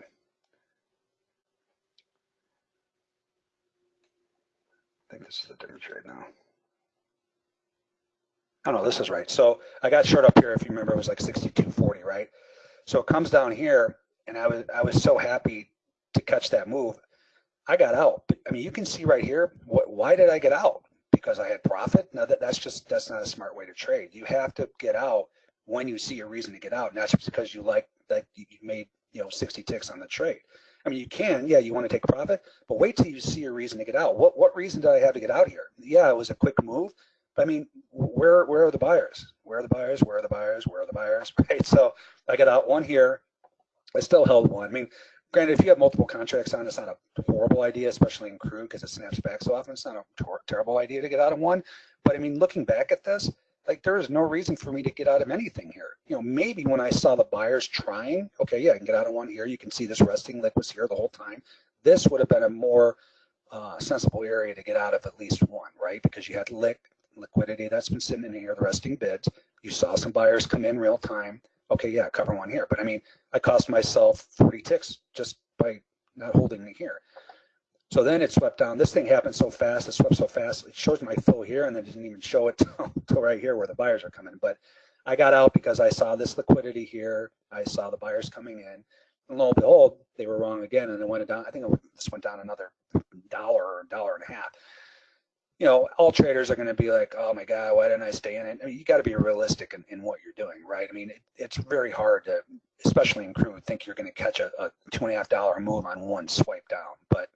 Think this is the different trade now. Oh no, this is right. So I got short up here, if you remember, it was like 62.40, right? So it comes down here, and I was I was so happy to catch that move. I got out. I mean, you can see right here, what, why did I get out? Because I had profit? No, that, that's just, that's not a smart way to trade. You have to get out when you see a reason to get out, not just because you like, that you made, you know, 60 ticks on the trade. I mean, you can, yeah, you want to take profit, but wait till you see a reason to get out. What, what reason did I have to get out here? Yeah, it was a quick move, but I mean, where, where are the buyers? Where are the buyers? Where are the buyers? Where are the buyers? Right. So I got out one here. I still held one. I mean, granted, if you have multiple contracts on, it's not a horrible idea, especially in crude because it snaps back so often. It's not a tor- terrible idea to get out of one. But I mean, looking back at this, like there is no reason for me to get out of anything here. You know, maybe when I saw the buyers trying, okay, yeah, I can get out of one here. You can see this resting liquid was here the whole time. This would have been a more uh, sensible area to get out of at least one, right? Because you had lick, liquidity that's been sitting in here, the resting bids. You saw some buyers come in real time. Okay, yeah, cover one here. But I mean, I cost myself 40 ticks just by not holding it here. So then it swept down. This thing happened so fast, it swept so fast. It shows my fill here and then it didn't even show it till, right here where the buyers are coming. But I got out because I saw this liquidity here. I saw the buyers coming in. And lo and behold, they were wrong again and it went down. I think it, this went down another dollar or dollar and a half. You know, all traders are going to be like, oh my God, why didn't I stay in it? I mean, you got to be realistic in, in what you're doing, right? I mean, it, it's very hard to, especially in crude, think you're going to catch a, a two and a half dollar move on one swipe down. But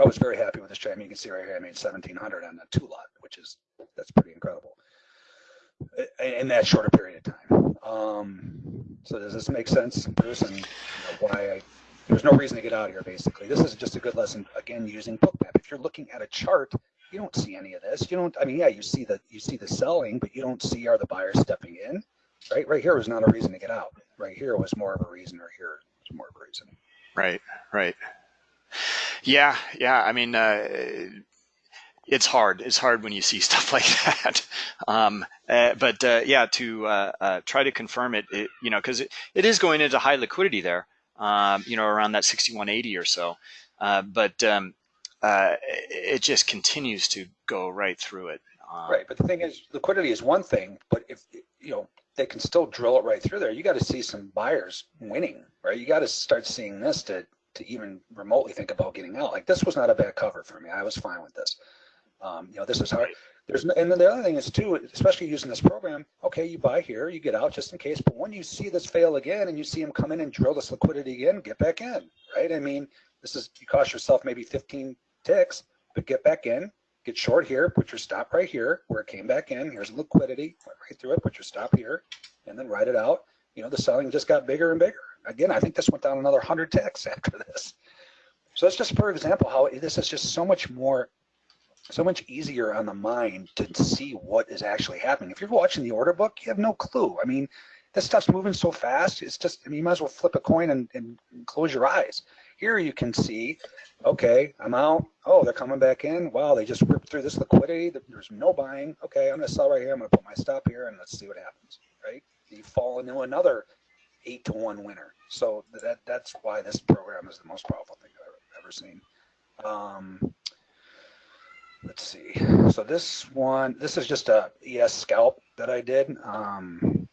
I was very happy with this trade. I mean, you can see right here, I made 1700 on the two lot, which is, that's pretty incredible in that shorter period of time. Um, so does this make sense, Bruce, and you know, why I, there's no reason to get out of here, basically. This is just a good lesson, again, using bookmap. If you're looking at a chart, you don't see any of this. You don't, I mean, yeah, you see the, you see the selling, but you don't see are the buyers stepping in, right? Right here was not a reason to get out. Right here was more of a reason, or here was more of a reason. Right, right. Yeah, yeah. I mean, uh, it's hard. It's hard when you see stuff like that. Um, uh, but uh, yeah, to uh, uh, try to confirm it, it you know, because it, it is going into high liquidity there, um, you know, around that 6180 or so. Uh, but um, it just continues to go right through it. Um, Right, but the thing is, liquidity is one thing, but if, you know, they can still drill it right through there, you got to see some buyers winning, right? You got to start seeing this to to even remotely think about getting out. Like this was not a bad cover for me. I was fine with this. Um, you know, this is hard. There's no, and then the other thing is too, especially using this program. Okay, you buy here, you get out just in case. But when you see this fail again and you see them come in and drill this liquidity again, get back in, right? I mean, this is you cost yourself maybe 15 ticks, but get back in, get short here, put your stop right here where it came back in. Here's liquidity, went right through it, put your stop here, and then ride it out. You know, the selling just got bigger and bigger. Again, I think this went down another 100 ticks after this. So that's just for example how this is just so much more so much easier on the mind to see what is actually happening. If you're watching the order book, you have no clue. I mean, this stuff's moving so fast. It's just, I mean, you might as well flip a coin and, and close your eyes. Here you can see, okay, I'm out. Oh, they're coming back in. Wow, they just ripped through this liquidity. There's no buying. Okay, I'm gonna sell right here. I'm gonna put my stop here and let's see what happens, right? You fall into another eight to one winner. So that that's why this program is the most powerful thing I've ever seen. Um, let's see. So this one, this is just a ES scalp that I did. Um,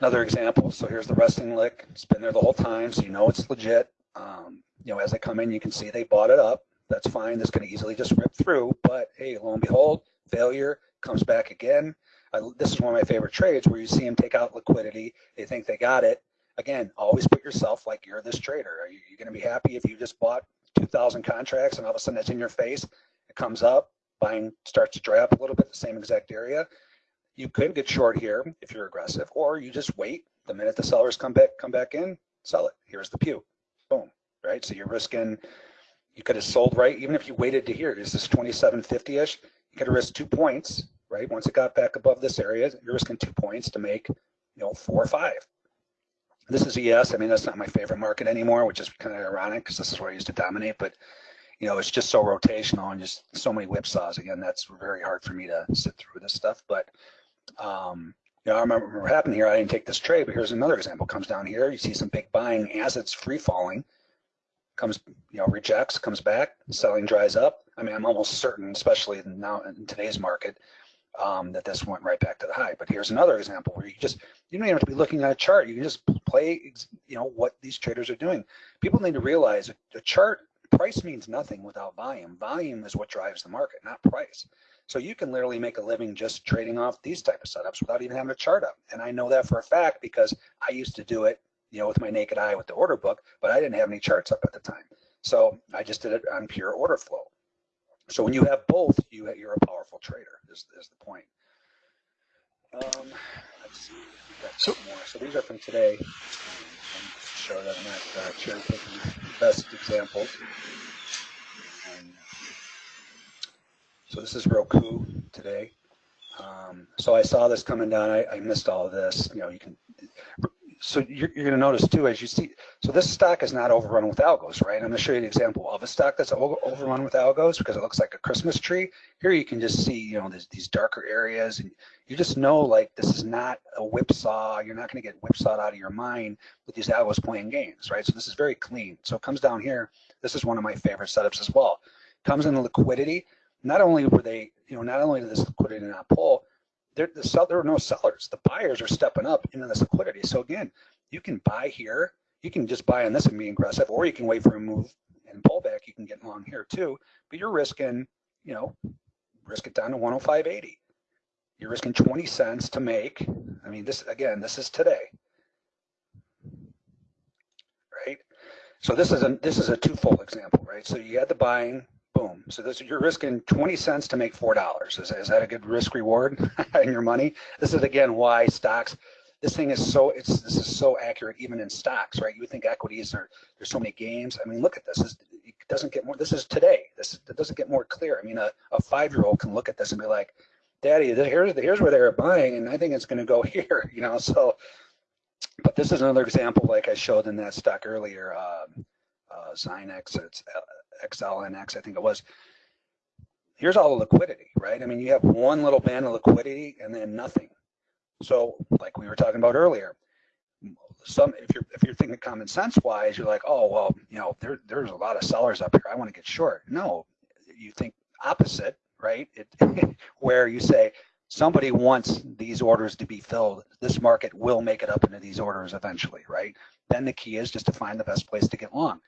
another example. So here's the resting lick. It's been there the whole time, so you know it's legit. Um, you know, as they come in, you can see they bought it up. That's fine. This can easily just rip through. But hey, lo and behold, failure comes back again. I, this is one of my favorite trades where you see them take out liquidity. They think they got it. Again, always put yourself like you're this trader. Are you, going to be happy if you just bought 2,000 contracts and all of a sudden it's in your face? it comes up, buying starts to dry up a little bit, the same exact area. You could get short here if you're aggressive, or you just wait. The minute the sellers come back, come back in, sell it. Here's the pew, boom, right? So you're risking. You could have sold right, even if you waited to here. Is this 2750-ish? You could have risked two points, right? Once it got back above this area, you're risking two points to make, you know, four or five. This is ES. I mean, that's not my favorite market anymore, which is kind of ironic because this is where I used to dominate. But you know, it's just so rotational and just so many whipsaws. Again, that's very hard for me to sit through this stuff. But, um, you know, I remember what happened here. I didn't take this trade, but here's another example. Comes down here, you see some big buying as it's free falling. Comes, you know, rejects, comes back, selling dries up. I mean, I'm almost certain, especially now in today's market, um, that this went right back to the high. But here's another example where you just, you don't even have to be looking at a chart. You can just play, you know, what these traders are doing. People need to realize a chart price means nothing without volume. Volume is what drives the market, not price. So you can literally make a living just trading off these type of setups without even having a chart up. And I know that for a fact because I used to do it, you know, with my naked eye with the order book, but I didn't have any charts up at the time. So I just did it on pure order flow. So when you have both, you you're a powerful trader. Is is the point? Um, let's see. So, more. so these are from today. Um, show that I'm not uh, cherry picking best examples. And so this is Roku today. Um, so I saw this coming down. I, I, missed all of this. You know, you can. So you're, you're going to notice too, as you see. So this stock is not overrun with algos, right? I'm going to show you an example of a stock that's overrun with algos because it looks like a Christmas tree. Here you can just see, you know, these darker areas, and you just know like this is not a whipsaw. You're not going to get whipsawed out of your mind with these algos playing games, right? So this is very clean. So it comes down here. This is one of my favorite setups as well. Comes in the liquidity. Not only were they, you know, not only did this liquidity not pull, there, the sell, there are no sellers. The buyers are stepping up into this liquidity. So again, you can buy here. You can just buy on this and be aggressive, or you can wait for a move and pull back. You can get long here too, but you're risking, you know, risk it down to 105.80. You're risking 20 cents to make. I mean, this again, this is today, right? So this is a this is a twofold example, right? So you had the buying, boom. So this you're risking 20 cents to make four dollars. Is, is that a good risk reward in your money? This is again why stocks. This thing is so it's this is so accurate even in stocks, right? You would think equities are there's so many games. I mean, look at this. this it doesn't get more. This is today. This it doesn't get more clear. I mean, a, a five year old can look at this and be like, Daddy, here's here's where they're buying, and I think it's going to go here. You know, so. But this is another example, like I showed in that stock earlier, um, uh, Zynex, it's XLNX, I think it was. Here's all the liquidity, right? I mean, you have one little band of liquidity and then nothing. So, like we were talking about earlier, some if you're if you're thinking common sense wise, you're like, oh well, you know, there there's a lot of sellers up here. I want to get short. No, you think opposite, right? It, where you say, somebody wants these orders to be filled. This market will make it up into these orders eventually, right? Then the key is just to find the best place to get long.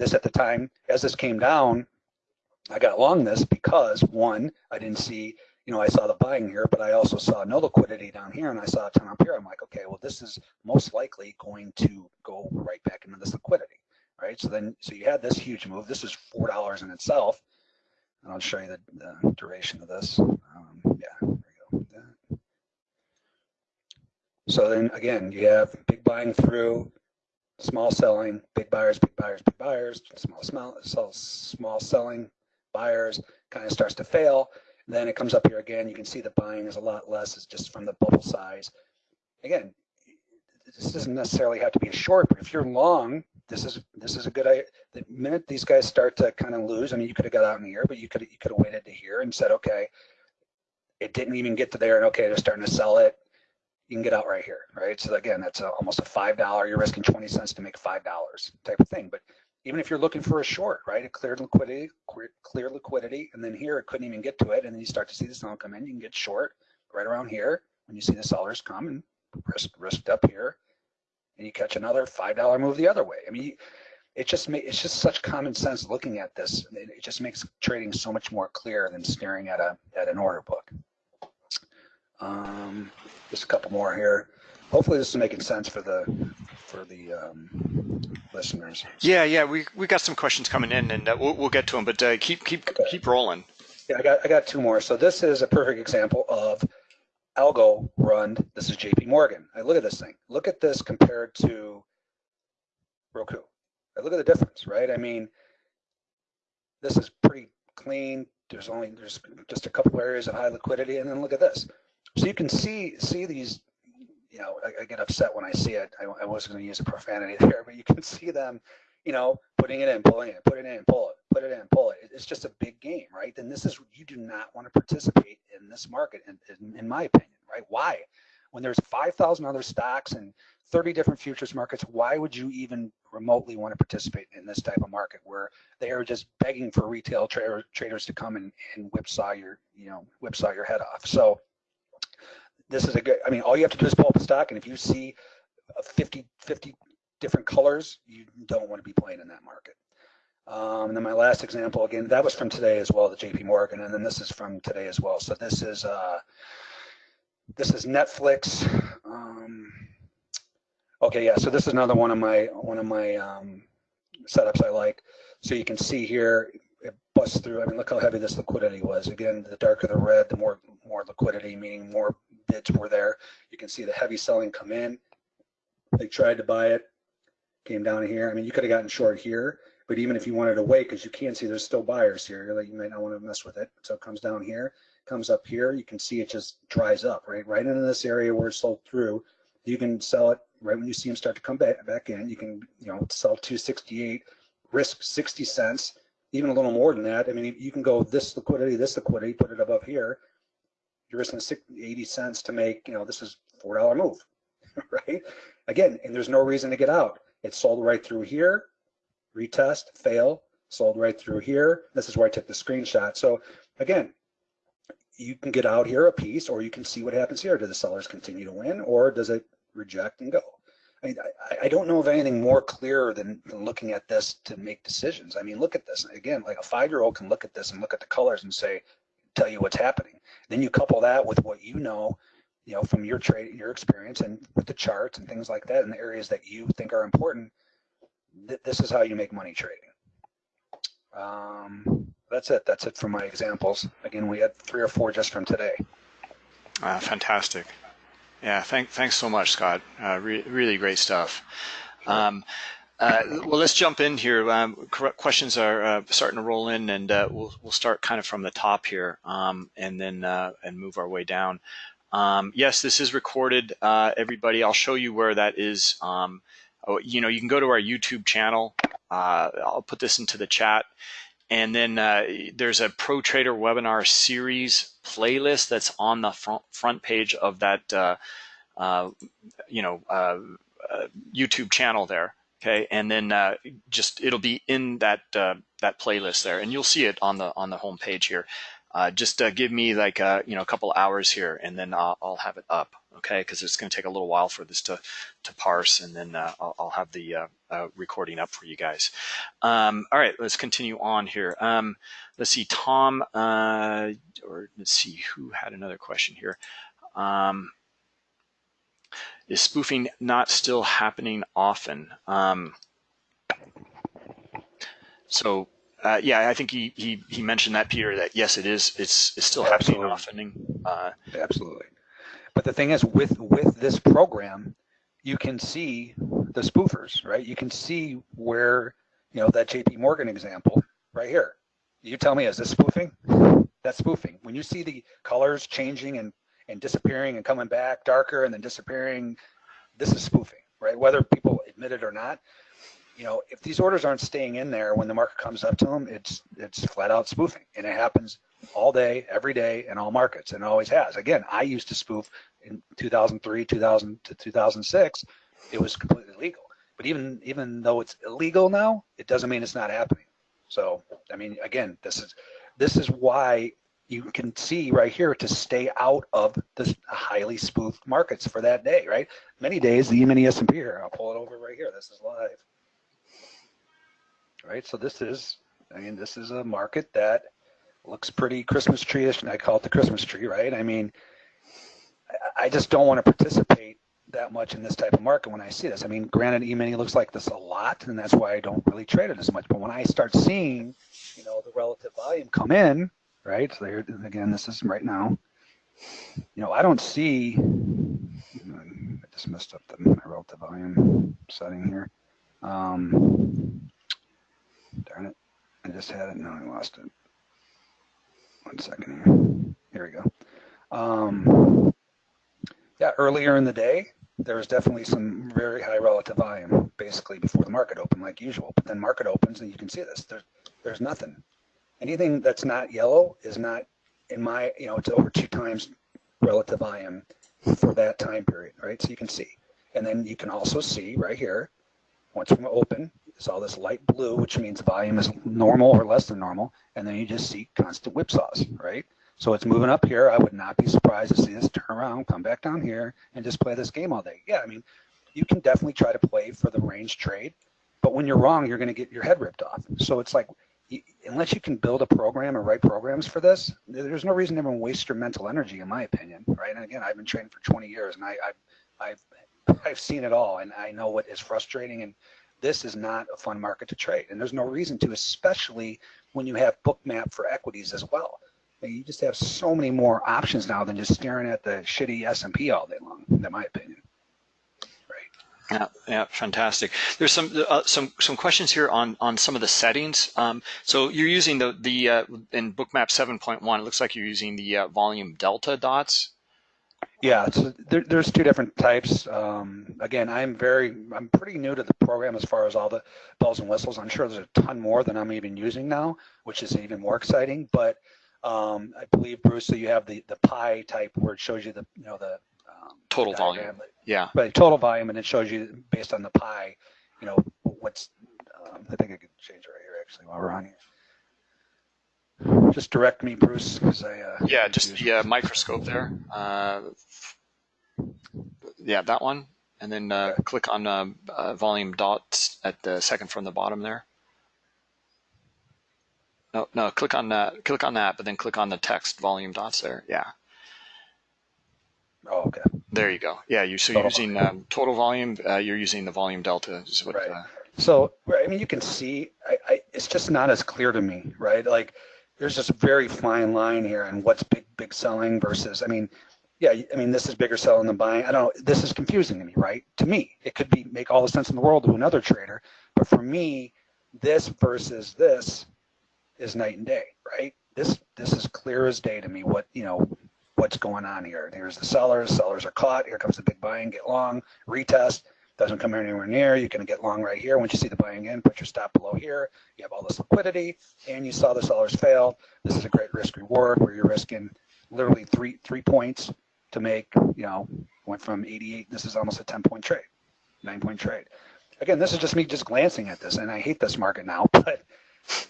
This at the time, as this came down, I got long this because one, I didn't see, you know, I saw the buying here, but I also saw no liquidity down here and I saw a ton up here. I'm like, okay, well, this is most likely going to go right back into this liquidity, right? So then, so you had this huge move. This is $4 in itself. And I'll show you the, the duration of this. Um, yeah, there you go. So then again, you have big buying through, small selling, big buyers, big buyers, big buyers, small, small, small selling, buyers, kind of starts to fail. Then it comes up here again. You can see the buying is a lot less. It's just from the bubble size. Again, this doesn't necessarily have to be a short, but if you're long, this is this is a good idea. The minute these guys start to kind of lose, I mean, you could have got out in here, but you could you could have waited to here and said, okay, it didn't even get to there, and okay, they're starting to sell it. You can get out right here, right? So again, that's a, almost a five dollar. You're risking twenty cents to make five dollars type of thing. But even if you're looking for a short, right, a clear liquidity, clear, liquidity, and then here it couldn't even get to it, and then you start to see the seller come in, you can get short right around here when you see the sellers come and risk risked up here, and you catch another five dollar move the other way. I mean, it just ma- it's just such common sense looking at this. It just makes trading so much more clear than staring at a at an order book. Um, just a couple more here. Hopefully, this is making sense for the for the um, listeners. Yeah, yeah, we we got some questions coming in, and uh, we'll we'll get to them. But uh, keep keep Okay. keep rolling. Yeah, I got I got two more. So this is a perfect example of algo run. This is JP Morgan. I look at this thing. Look at this compared to Roku. I look at the difference, right? I mean, this is pretty clean. There's only there's just a couple areas of high liquidity, and then look at this. So you can see see these. You know, I, I get upset when I see it. I, I wasn't going to use a profanity there, but you can see them. You know, putting it in, pulling it, put it in, pull it, put it in, pull it. It's just a big game, right? Then this is you do not want to participate in this market, in, in, in my opinion, right? Why? When there's 5,000 other stocks and 30 different futures markets, why would you even remotely want to participate in this type of market where they are just begging for retail tra- traders to come and, and whipsaw your, you know, whipsaw your head off? So this is a good, I mean, all you have to do is pull up a stock, and if you see uh, 50, 50 different colors, you don't want to be playing in that market. Um, and then my last example, again, that was from today as well, the JP Morgan, and then this is from today as well. So this is uh, this is Netflix. Um, okay, yeah. So this is another one of my one of my um, setups I like. So you can see here it busts through. I mean, look how heavy this liquidity was. Again, the darker the red, the more more liquidity, meaning more bids were there. You can see the heavy selling come in. They tried to buy it, came down here. I mean, you could have gotten short here, but even if you wanted to wait, because you can see there's still buyers here, like you might not want to mess with it. So it comes down here, comes up here. You can see it just dries up, right? Right into this area where it sold through. You can sell it right when you see them start to come back back in. You can, you know, sell 268, risk 60 cents, even a little more than that. I mean, you can go this liquidity, this liquidity, put it above here. You're risking 60, 80 cents to make, you know, this is four dollar move, right? Again, and there's no reason to get out. It sold right through here, retest, fail, sold right through here. This is where I took the screenshot. So again, you can get out here a piece or you can see what happens here. Do the sellers continue to win or does it reject and go? I mean, I, I don't know of anything more clear than, than looking at this to make decisions. I mean, look at this. Again, like a five-year-old can look at this and look at the colors and say, tell you what's happening. Then you couple that with what you know, you know, from your trade, your experience and with the charts and things like that and the areas that you think are important. Th this is how you make money trading. Um, that's it. That's it for my examples. Again, we had three or four just from today. Uh, fantastic. Yeah, thank, thanks so much, Scott. Uh, re- really great stuff. Um, uh, well, let's jump in here. Um, questions are uh, starting to roll in, and uh, we'll we'll start kind of from the top here, um, and then uh, and move our way down. Um, yes, this is recorded, uh, everybody. I'll show you where that is. Um, oh, you know, you can go to our YouTube channel. I'll put this into the chat. And then uh, there's a Pro Trader webinar series playlist that's on the front, front page of that, uh, uh, you know, uh, YouTube channel there. Okay, and then uh, just it'll be in that uh, that playlist there, and you'll see it on the on the home page here. Uh, just uh, give me like uh, you know a couple hours here, and then I'll, I'll have it up. Okay, because it's going to take a little while for this to to parse, and then uh, I'll, I'll, have the recording up for you guys. Um, all right, let's continue on here. Um, let's see, Tom, or let's see who had another question here. Um, is spoofing not still happening often? Um, so uh, yeah, I think he, he he mentioned that Peter that yes, it is. It's it's still happening often. Uh, Absolutely. But the thing is, with with this program, you can see the spoofers, right? You can see where you know that J.P. Morgan example right here. You tell me, is this spoofing? That's spoofing. When you see the colors changing and and disappearing and coming back darker and then disappearing, this is spoofing, right? Whether people admit it or not, you know, if these orders aren't staying in there when the market comes up to them, it's it's flat out spoofing, and it happens all day, every day, in all markets, and always has. Again, I used to spoof in 2003, 2000 to 2006. It was completely legal, but even even though it's illegal now, it doesn't mean it's not happening. So, I mean, again, this is this is why you can see right here to stay out of the highly spoofed markets for that day, right? Many days, the E-mini S&P here, I'll pull it over right here. This is live right? So this is, I mean, this is a market that looks pretty Christmas tree-ish, and I call it the Christmas tree, right? I mean, I just don't want to participate that much in this type of market when I see this. I mean, granted, E-mini looks like this a lot, and that's why I don't really trade it as much. But when I start seeing, you know, the relative volume come in, right? So there, again, this is right now. You know, I don't see. I just messed up the relative volume setting here. Um, Darn it. I just had it. Now I lost it. One second here. Here we go. Um, yeah, earlier in the day, there was definitely some very high relative volume, basically before the market opened, like usual. But then market opens, and you can see this. There's there's nothing. Anything that's not yellow is not, in my, you know, it's over two times relative volume for that time period, right? So you can see. And then you can also see right here, once we open, it's all this light blue, which means volume is normal or less than normal. And then you just see constant whipsaws, right? So it's moving up here. I would not be surprised to see this turn around, come back down here, and just play this game all day. Yeah, I mean, you can definitely try to play for the range trade, but when you're wrong, you're going to get your head ripped off. So it's like, unless you can build a program or write programs for this, there's no reason to even waste your mental energy, in my opinion, right? And again, I've been training for 20 years, and I, I've, I've, I've seen it all, and I know what is frustrating and this is not a fun market to trade. And there's no reason to, especially when you have bookmap for equities as well. You just have so many more options now than just staring at the shitty S&P all day long, in my opinion. Yeah, yeah, fantastic. There's some uh, some some questions here on on some of the settings. Um, so you're using the the uh, in Bookmap 7.1. It looks like you're using the uh, volume delta dots. Yeah, so there, there's two different types. Um, again, I'm very, I'm pretty new to the program as far as all the bells and whistles. I'm sure there's a ton more than I'm even using now, which is even more exciting. But um, I believe Bruce, so you have the the pie type where it shows you the, you know, the um, total volume. Yeah. But total volume, and it shows you based on the pie, you know, what's. Um, I think I could change it right here actually while we're on here. Just direct me, Bruce, because I. Uh, yeah, just the uh, microscope there. Uh, yeah, that one, and then uh, okay. click on uh, uh, volume dots at the second from the bottom there. No, no, click on that. Click on that, but then click on the text volume dots there. Yeah. Oh, okay. There you go. Yeah, you so you're using um, total volume. Uh, you're using the volume delta. Is what, right. Uh, so I mean, you can see. I, I, it's just not as clear to me, right? Like there's just a very fine line here on what's big big selling versus I mean yeah I mean this is bigger selling than buying I don't know this is confusing to me right to me it could be make all the sense in the world to another trader but for me this versus this is night and day right this this is clear as day to me what you know what's going on here here's the sellers sellers are caught here comes the big buying get long retest doesn't come anywhere near, going to get long right here. Once you see the buying in, put your stop below here. You have all this liquidity, and you saw the sellers fail. This is a great risk reward where you're risking literally three three points to make, you know, went from 88. This is almost a 10 point trade, nine point trade. Again, this is just me just glancing at this, and I hate this market now, but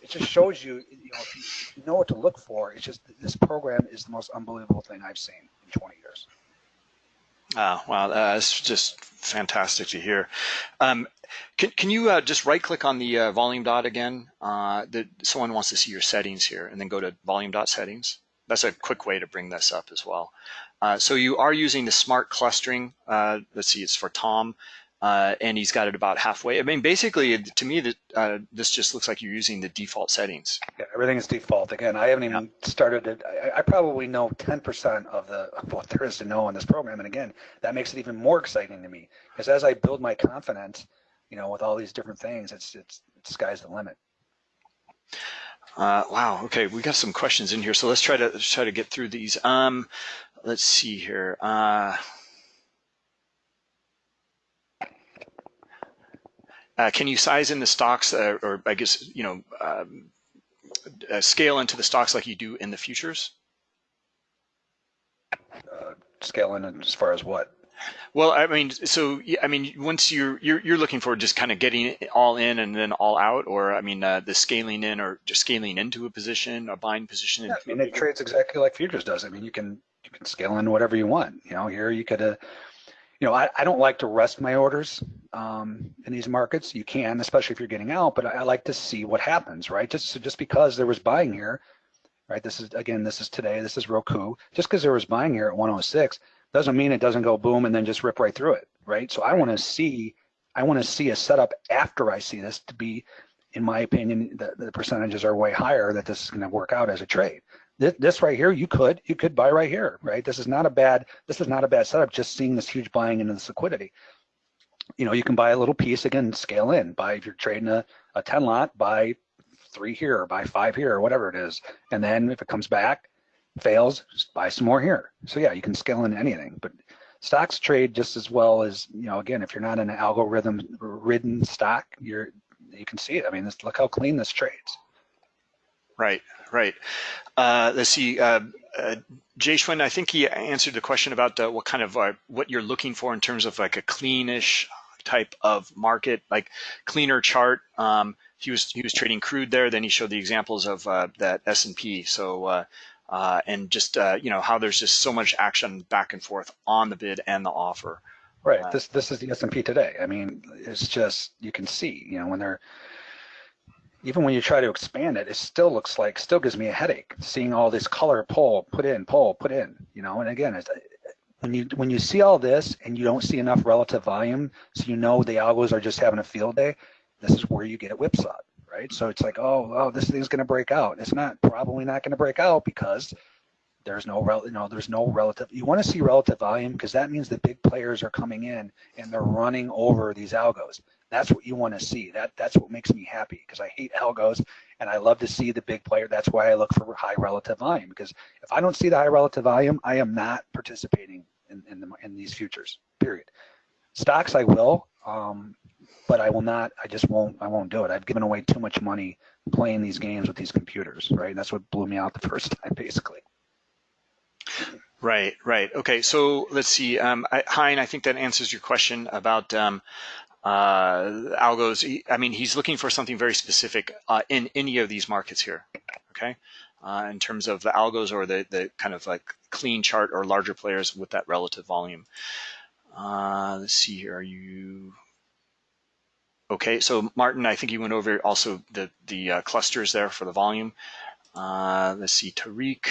it just shows you, you know, if you, know what to look for. It's just this program is the most unbelievable thing I've seen in 20 years. Uh, wow, that's just fantastic to hear. Um, can, can you uh, just right click on the uh, volume dot again? Uh, the, someone wants to see your settings here and then go to volume dot settings. That's a quick way to bring this up as well. Uh, so you are using the smart clustering. Uh, let's see, it's for Tom. Uh, and he's got it about halfway. I mean, basically, to me, that uh, this just looks like you're using the default settings. Yeah, everything is default. Again, I haven't even yeah. started it. I, I, probably know 10% of the of what there is to know in this program. And again, that makes it even more exciting to me because as I build my confidence, you know, with all these different things, it's it's, it's sky's the limit. Uh, wow. Okay, we got some questions in here, so let's try to let's try to get through these. Um, let's see here. Uh, can you size in the stocks, uh, or I guess you know, um, uh, scale into the stocks like you do in the futures? Uh, scale in as far as what? Well, I mean, so I mean, once you're you're, you're looking for just kind of getting it all in and then all out, or I mean, uh, the scaling in or just scaling into a position, a buying position. Yeah, I mean, it trades exactly like futures does. I mean, you can you can scale in whatever you want. You know, here you could. Uh, you know, I, I don't like to rest my orders um, in these markets. You can, especially if you're getting out, but I, I like to see what happens, right? Just just because there was buying here, right? This is again, this is today. This is Roku. Just because there was buying here at 106 doesn't mean it doesn't go boom and then just rip right through it, right? So I want to see, I want to see a setup after I see this to be, in my opinion, the, the percentages are way higher that this is going to work out as a trade this, this right here, you could you could buy right here, right? This is not a bad this is not a bad setup. Just seeing this huge buying into this liquidity. You know, you can buy a little piece again, scale in. Buy if you're trading a, a 10 lot, buy three here, or buy five here, or whatever it is. And then if it comes back, fails, just buy some more here. So yeah, you can scale in anything. But stocks trade just as well as you know. Again, if you're not an algorithm ridden stock, you're you can see it. I mean, this, look how clean this trades. Right, right. Uh, let's see. Uh, uh, Jay Schwinn, I think he answered the question about uh, what kind of uh, what you're looking for in terms of like a cleanish type of market, like cleaner chart. Um, he was he was trading crude there. Then he showed the examples of uh, that S and P. So uh, uh, and just uh, you know how there's just so much action back and forth on the bid and the offer. Right. Uh, this this is the S and P today. I mean, it's just you can see you know when they're even when you try to expand it, it still looks like, still gives me a headache seeing all this color pull, put in, pull, put in, you know, and again, when you when you see all this and you don't see enough relative volume, so you know the algos are just having a field day, this is where you get whipsawed, right? So it's like, oh, oh, this thing's going to break out. It's not probably not going to break out because there's no rel you know there's no relative you want to see relative volume because that means the big players are coming in and they're running over these algos that's what you want to see. That that's what makes me happy because I hate algos and I love to see the big player. That's why I look for high relative volume because if I don't see the high relative volume, I am not participating in in, the, in these futures. Period. Stocks I will, um, but I will not. I just won't. I won't do it. I've given away too much money playing these games with these computers. Right. That's what blew me out the first time, basically. Right, right. Okay, so let's see. Um, I, Hein, I think that answers your question about um, uh, algos. I mean, he's looking for something very specific uh, in any of these markets here, okay? Uh, in terms of the algos or the, the kind of like clean chart or larger players with that relative volume. Uh, let's see here, are you, okay, so Martin, I think you went over also the, the uh, clusters there for the volume. Uh, let's see, Tariq,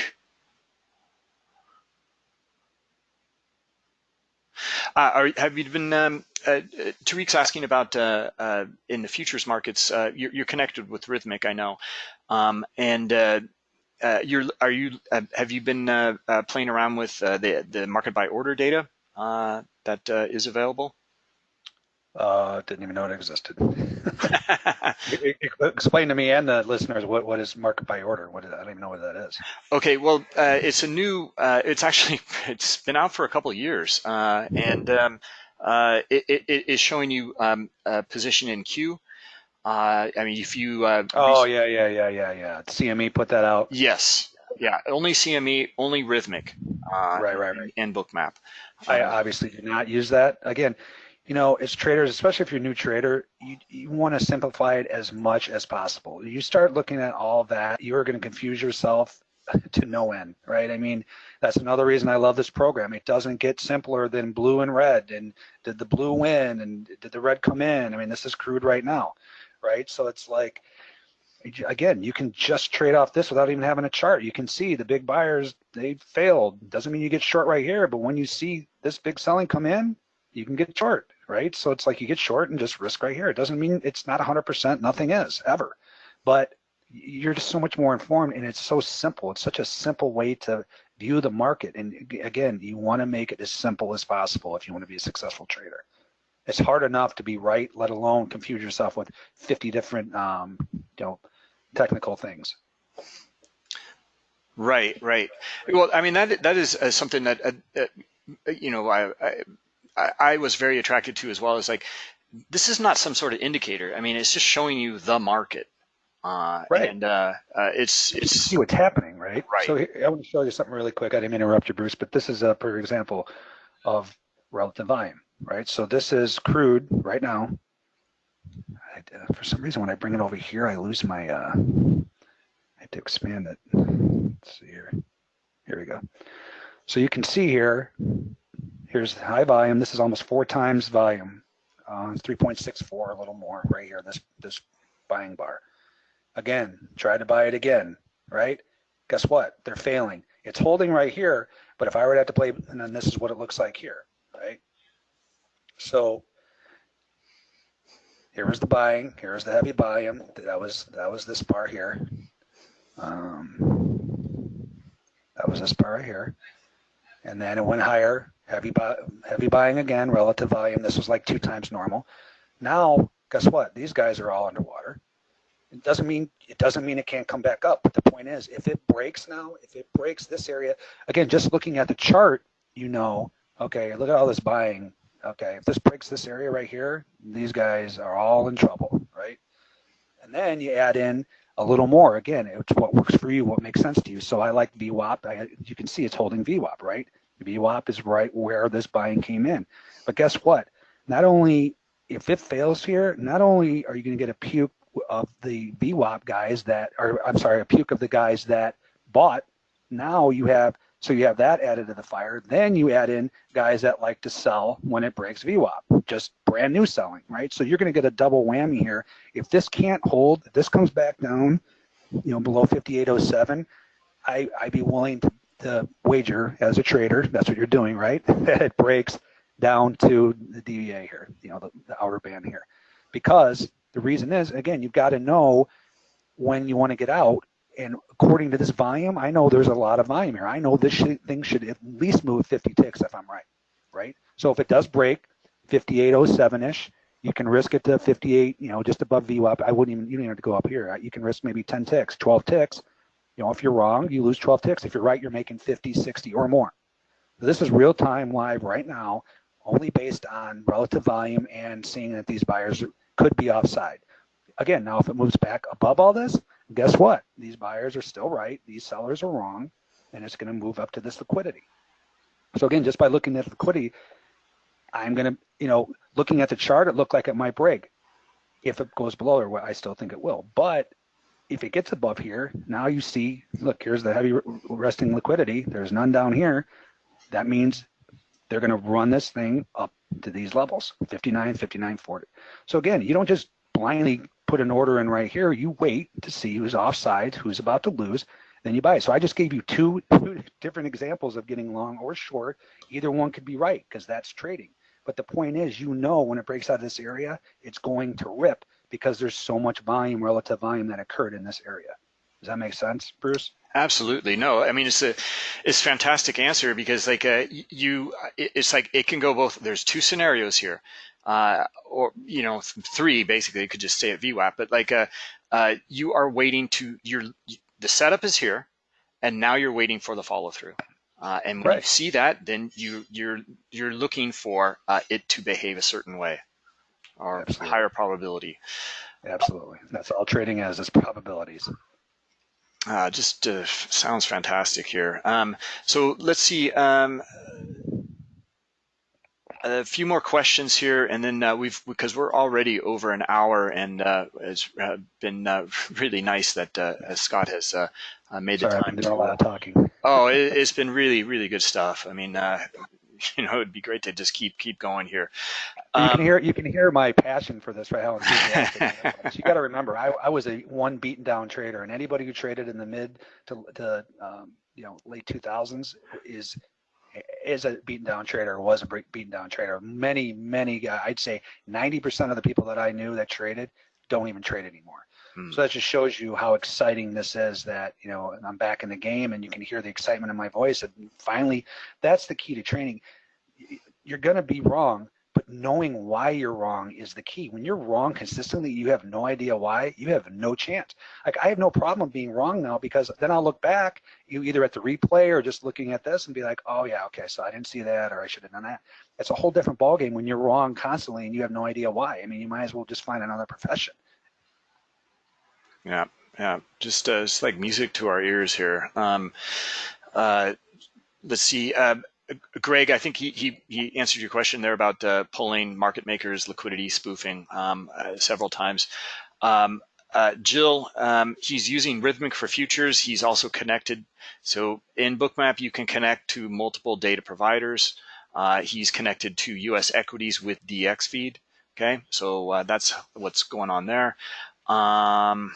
Uh, are, have you been, um, uh, Tariq's asking about uh, uh, in the futures markets, uh, you're, you're, connected with Rithmic, I know. Um, and uh, you're, are you, have you been playing around with the, the market by order data that is available? Uh, didn't even know it existed. Explain to me and the listeners what, what is market by order. What is, I don't even know what that is. Okay, well, uh, it's a new. Uh, it's actually it's been out for a couple of years, uh, and um, uh, it, it, it is showing you um, position in queue. Uh, I mean, if you. oh yeah, yeah, yeah, yeah, yeah. CME put that out. Yes. Yeah, only CME, only Rithmic. right, right, right. And Bookmap. I obviously do not use that. Again, you know, as traders, especially if you're a new trader, you, you want to simplify it as much as possible. You start looking at all that, you're going to confuse yourself to no end, right? I mean, that's another reason I love this program. It doesn't get simpler than blue and red. And did the blue win? And did the red come in? I mean, this is crude right now, right? So it's like, again, you can just trade off this without even having a chart. You can see the big buyers, they failed. Doesn't mean you get short right here, but when you see this big selling come in, you can get short, right? So it's like you get short and just risk right here. It doesn't mean it's not 100%, nothing is ever. But you're just so much more informed and it's so simple. It's such a simple way to view the market. And again, you want to make it as simple as possible if you want to be a successful trader. It's hard enough to be right, let alone confuse yourself with 50 different, um, you know, technical things. Right, right. Well, I mean that that is uh, something that uh, uh, you know I, I I was very attracted to as well. As like this is not some sort of indicator. I mean, it's just showing you the market. Uh, right. And uh, uh, it's it's see what's happening, right? Right. So here, I want to show you something really quick. I didn't interrupt you, Bruce, but this is a perfect example of relative volume, right? So this is crude right now. I, uh, for some reason, when I bring it over here, I lose my. Uh, I have to expand it. Let's see here. Here we go. So you can see here. Here's high volume. This is almost four times volume. Uh, 3.64, a little more right here. This this buying bar. Again, try to buy it again, right? Guess what? They're failing. It's holding right here, but if I were to have to play, and then this is what it looks like here, right? So here was the buying, here's the heavy volume. That was that was this bar here. Um, that was this bar right here. And then it went higher, heavy buy, heavy buying again, relative volume. This was like two times normal. Now, guess what? These guys are all underwater. It doesn't mean it doesn't mean it can't come back up. But the point is, if it breaks now, if it breaks this area, again, just looking at the chart, you know, okay, look at all this buying. Okay, if this breaks this area right here, these guys are all in trouble, right? And then you add in a little more. Again, it's what works for you, what makes sense to you. So I like VWAP. I, you can see it's holding VWAP, right? VWAP is right where this buying came in. But guess what? Not only if it fails here, not only are you going to get a puke of the VWAP guys that are, I'm sorry, a puke of the guys that bought. Now you have, so you have that added to the fire. Then you add in guys that like to sell when it breaks VWAP, just brand new selling, right? So you're going to get a double whammy here. If this can't hold, if this comes back down, you know, below 5807, I, I'd be willing to, to wager as a trader, that's what you're doing, right? that it breaks down to the DVA here, you know, the, the outer band here. Because the reason is, again, you've got to know when you want to get out. And according to this volume, I know there's a lot of volume here. I know this should, thing should at least move 50 ticks if I'm right, right? So if it does break 5807-ish, you can risk it to 58, you know, just above VWAP. I wouldn't even, you don't even have to go up here. You can risk maybe 10 ticks, 12 ticks. You know, if you're wrong, you lose 12 ticks. If you're right, you're making 50, 60 or more. So this is real time live right now, only based on relative volume and seeing that these buyers could be offside. Again, now if it moves back above all this, guess what? These buyers are still right, these sellers are wrong, and it's going to move up to this liquidity. So again, just by looking at liquidity, I'm going to, you know, looking at the chart, it looked like it might break. If it goes below or I still think it will. But if it gets above here, now you see, look, here's the heavy resting liquidity. There's none down here. That means they're going to run this thing up to these levels, 59, 59, 40. So again, you don't just blindly put an order in right here. You wait to see who's offside, who's about to lose, then you buy it. So I just gave you two, two different examples of getting long or short. Either one could be right because that's trading. But the point is, you know, when it breaks out of this area, it's going to rip because there's so much volume, relative volume that occurred in this area. Does that make sense, Bruce? Absolutely. No, I mean, it's a, it's fantastic answer because like, uh, you, it's like, it can go both, there's two scenarios here, uh, or, you know, three, basically, it could just stay at VWAP, but like, uh, uh, you are waiting to, your, the setup is here, and now you're waiting for the follow through. Uh, and when right. you see that, then you, you're, you're looking for uh, it to behave a certain way or Absolutely. higher probability. Absolutely. That's all trading as is probabilities. Uh, just uh, sounds fantastic here. Um, so let's see. Um, a few more questions here, and then uh, we've because we're already over an hour, and uh, it's uh, been uh, really nice that uh, Scott has uh, uh, made Sorry, the I've time been to. a lot of talking. oh, it, it's been really, really good stuff. I mean, uh, you know, it'd be great to just keep keep going here. you can Um, hear you can hear my passion for this, right? How enthusiastic you got to remember, I, I was a one beaten down trader, and anybody who traded in the mid to, to um, you know late 2000s is is a beaten down trader or was a beaten down trader. Many many guys, I'd say 90% of the people that I knew that traded don't even trade anymore. Hmm. So that just shows you how exciting this is that, you know, I'm back in the game and you can hear the excitement in my voice. And finally, that's the key to training. You're going to be wrong, but knowing why you're wrong is the key. When you're wrong consistently, you have no idea why, you have no chance. Like I have no problem being wrong now because then I'll look back, you either at the replay or just looking at this and be like, oh yeah, okay, so I didn't see that or I should have done that. It's a whole different ballgame when you're wrong constantly and you have no idea why. I mean, you might as well just find another profession. Yeah, yeah, just uh, like music to our ears here. Um, uh, let's see, uh, Greg. I think he, he he answered your question there about uh, pulling market makers, liquidity spoofing um, uh, several times. Um, uh, Jill, um, he's using Rithmic for futures. He's also connected. So in Bookmap, you can connect to multiple data providers. Uh, he's connected to U.S. equities with DXFeed. Okay, so uh, that's what's going on there. Um,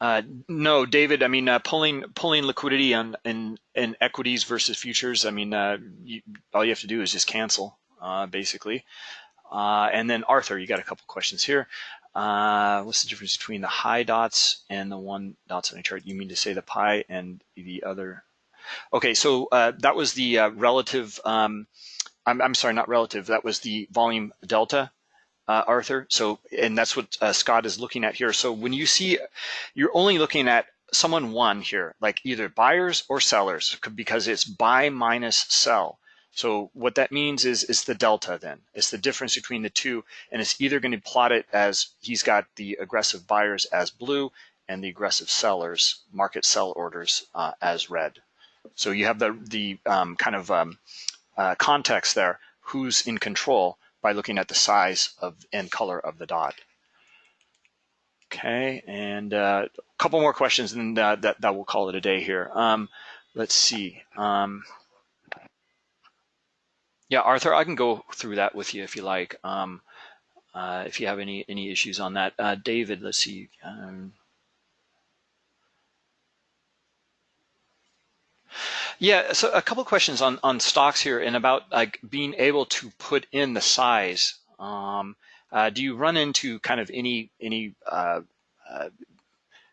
uh, no, David. I mean, uh, pulling pulling liquidity on in in equities versus futures. I mean, uh, you, all you have to do is just cancel, uh, basically. Uh, and then Arthur, you got a couple questions here. Uh, what's the difference between the high dots and the one dots on a chart? You mean to say the pi and the other? Okay, so that was the relative. Um, I'm, I'm sorry, not relative. That was the volume delta uh, Arthur. So, and that's what uh, Scott is looking at here. So when you see, you're only looking at someone one here, like either buyers or sellers, because it's buy minus sell. So what that means is, is the delta then. It's the difference between the two, and it's either going to plot it as he's got the aggressive buyers as blue and the aggressive sellers, market sell orders uh, as red. So you have the, the um, kind of um, uh, context there, who's in control, by looking at the size of and color of the dot. Okay, and uh, a couple more questions, and uh, that that will call it a day here. Um, let's see. Um, yeah, Arthur, I can go through that with you if you like. Um, uh, if you have any any issues on that, uh, David, let's see. Yeah, so a couple questions on, on stocks here and about like being able to put in the size. Um, uh, do you run into kind of any any uh, uh,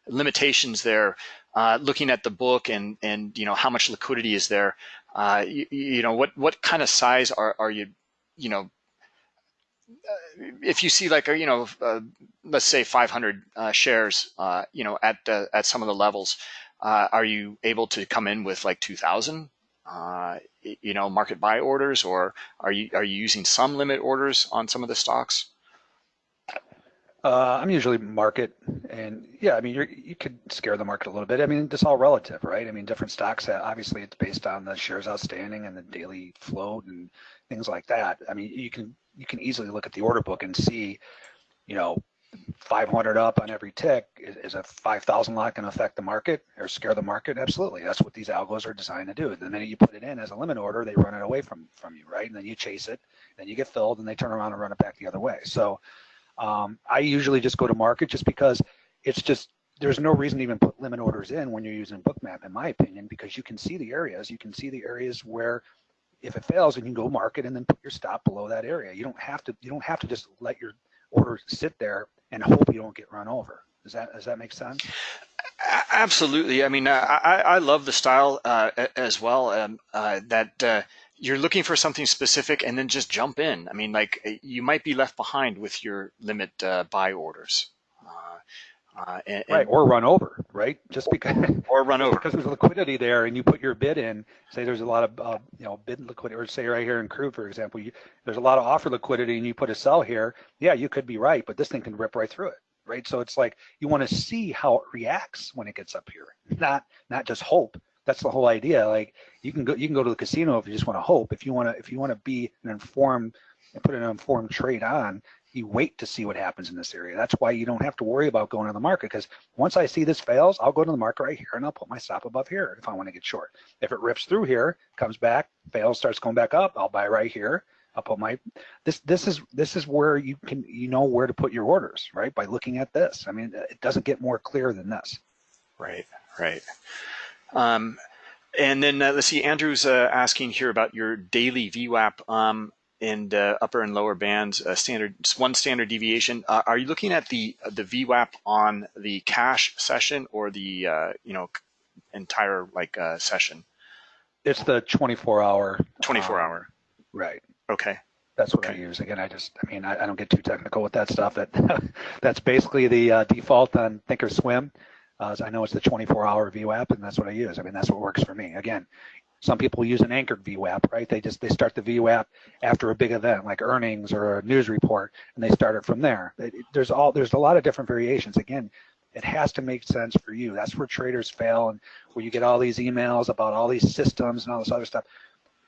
limitations there? Uh, looking at the book and and you know how much liquidity is there? Uh, you, you know what what kind of size are are you you know if you see like you know uh, let's say 500 uh, shares uh, you know at at some of the levels uh, are you able to come in with like 2000 uh, you know market buy orders or are you are you using some limit orders on some of the stocks Uh, I'm usually market, and yeah, I mean, you're, you could scare the market a little bit. I mean, it's all relative, right? I mean, different stocks, uh, obviously, it's based on the shares outstanding and the daily float and things like that. I mean, you can you can easily look at the order book and see, you know, 500 up on every tick is, is a 5,000 lot going to affect the market or scare the market? Absolutely. That's what these algos are designed to do. The minute you put it in as a limit order, they run it away from from you, right? And then you chase it, then you get filled, and they turn around and run it back the other way. So um, I usually just go to market just because it's just there's no reason to even put limit orders in when you're using Bookmap, in my opinion, because you can see the areas. You can see the areas where if it fails, and you can go market and then put your stop below that area. You don't have to. You don't have to just let your order sit there and hope you don't get run over. Does that does that make sense? Absolutely. I mean, I, I love the style uh, as well. Um, uh, that uh, you're looking for something specific and then just jump in. I mean, like you might be left behind with your limit uh, buy orders. Uh, and, right, or run over, right? Just because or run over because there's liquidity there, and you put your bid in. Say there's a lot of uh, you know bid liquidity, or say right here in Crude, for example, you, there's a lot of offer liquidity, and you put a sell here. Yeah, you could be right, but this thing can rip right through it, right? So it's like you want to see how it reacts when it gets up here, not not just hope that's the whole idea. Like you can go, you can go to the casino if you just want to hope. If you want to, if you want to be an informed and put an informed trade on, you wait to see what happens in this area. That's why you don't have to worry about going to the market because once I see this fails, I'll go to the market right here and I'll put my stop above here if I want to get short. If it rips through here, comes back, fails, starts going back up, I'll buy right here. I'll put my this this is this is where you can you know where to put your orders right by looking at this. I mean it doesn't get more clear than this. Right, right. Um, and then uh, let's see, Andrew's uh, asking here about your daily VWAP. Um, and uh, upper and lower bands, uh, standard one standard deviation. Uh, are you looking at the the VWAP on the cash session or the uh, you know entire like uh, session? It's the 24 hour. 24 um, hour. Right. Okay. That's what Okay. I use. Again, I just, I mean, I, I don't get too technical with that stuff. That that's basically the uh, default on Thinkorswim. Uh, I know it's the 24-hour VWAP, and that's what I use. I mean, that's what works for me. Again, some people use an anchored VWAP, right? They just they start the VWAP after a big event like earnings or a news report, and they start it from there. There's all there's a lot of different variations. Again, it has to make sense for you. That's where traders fail, and where you get all these emails about all these systems and all this other stuff.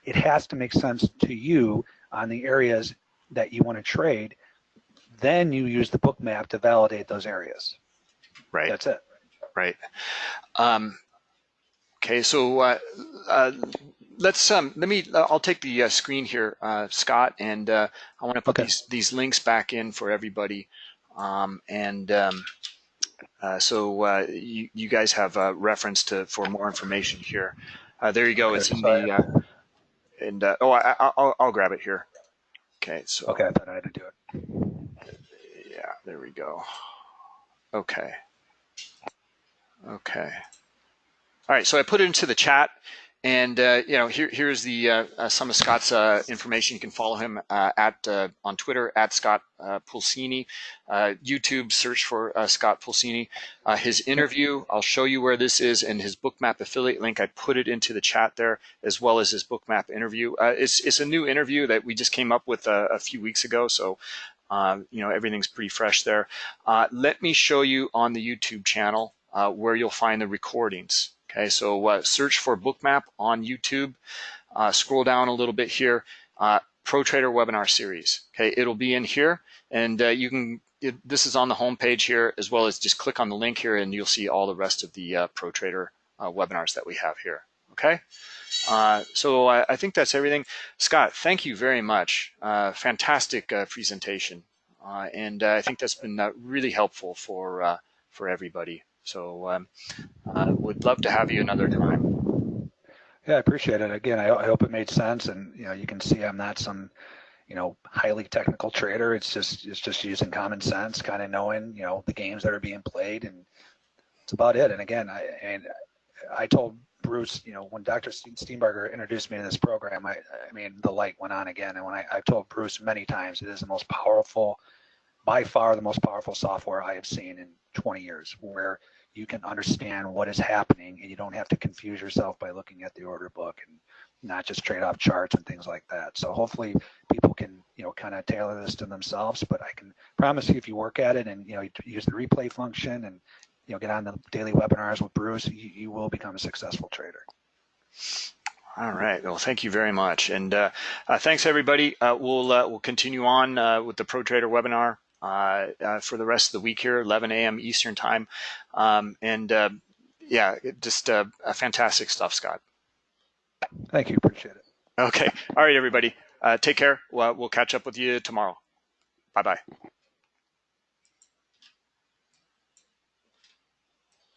It has to make sense to you on the areas that you want to trade. Then you use the Bookmap to validate those areas. Right. That's it. Right. Um, okay, so uh, uh, let's um, let me. I'll take the uh, screen here, uh, Scott, and uh, I want to put Okay. these these links back in for everybody, um, and um, uh, so uh, you you guys have a reference to for more information here. Uh, there you go. It's in Okay, the uh, and uh, oh I, I'll I'll grab it here. Okay, so Okay, I thought I had to do it. yeah, there we go. Okay. Okay. All right, so I put it into the chat, and uh, you know, here here's the uh, uh, some of Scott's uh, information. You can follow him uh, at uh, on Twitter at Scott Pulcini, YouTube search for Scott Pulcini. His interview, I'll show you where this is, and his Bookmap affiliate link. I put it into the chat there, as well as his Bookmap interview. It's it's a new interview that we just came up with a, a few weeks ago, so um, you know everything's pretty fresh there. Let me show you on the YouTube channel where you'll find the recordings. Okay, so uh, search for Bookmap on YouTube. Uh, scroll down a little bit here. Uh, Pro Trader webinar series. Okay, it'll be in here, and uh, you can. It, this is on the home page here, as well as just click on the link here, and you'll see all the rest of the uh, Pro Trader uh, webinars that we have here. Okay. Uh, so I, I think that's everything. Scott, thank you very much. Uh, fantastic presentation, and I think that's been really helpful for for everybody. So um, uh, would love to have you another time. Yeah, I appreciate it. Again, I, I hope it made sense, and you know, you can see I'm not some, you know, highly technical trader. It's just it's just using common sense, kind of knowing, you know, the games that are being played, and it's about it. And again, I and I told Bruce, you know, when Dr. Ste- Steenbarger introduced me to this program, I I mean, the light went on again. And when I I've told Bruce many times, it is the most powerful, by far the most powerful software I have seen in 20 years, where you can understand what is happening and you don't have to confuse yourself by looking at the order book and not just trade off charts and things like that. So hopefully people can, you know, kind of tailor this to themselves, but I can promise you if you work at it and, you know, use the replay function and, you know, get on the daily webinars with Bruce, you, you will become a successful trader. All right. Well, thank you very much, and uh, uh, thanks everybody. Uh, we'll uh, we'll continue on uh, with the Pro Trader webinar for the rest of the week here, 11 a.m. Eastern time, um, and uh, yeah, just uh, uh, fantastic stuff, Scott. Thank you. Appreciate it. Okay. All right, everybody. Uh, take care. We'll, we'll catch up with you tomorrow. Bye bye.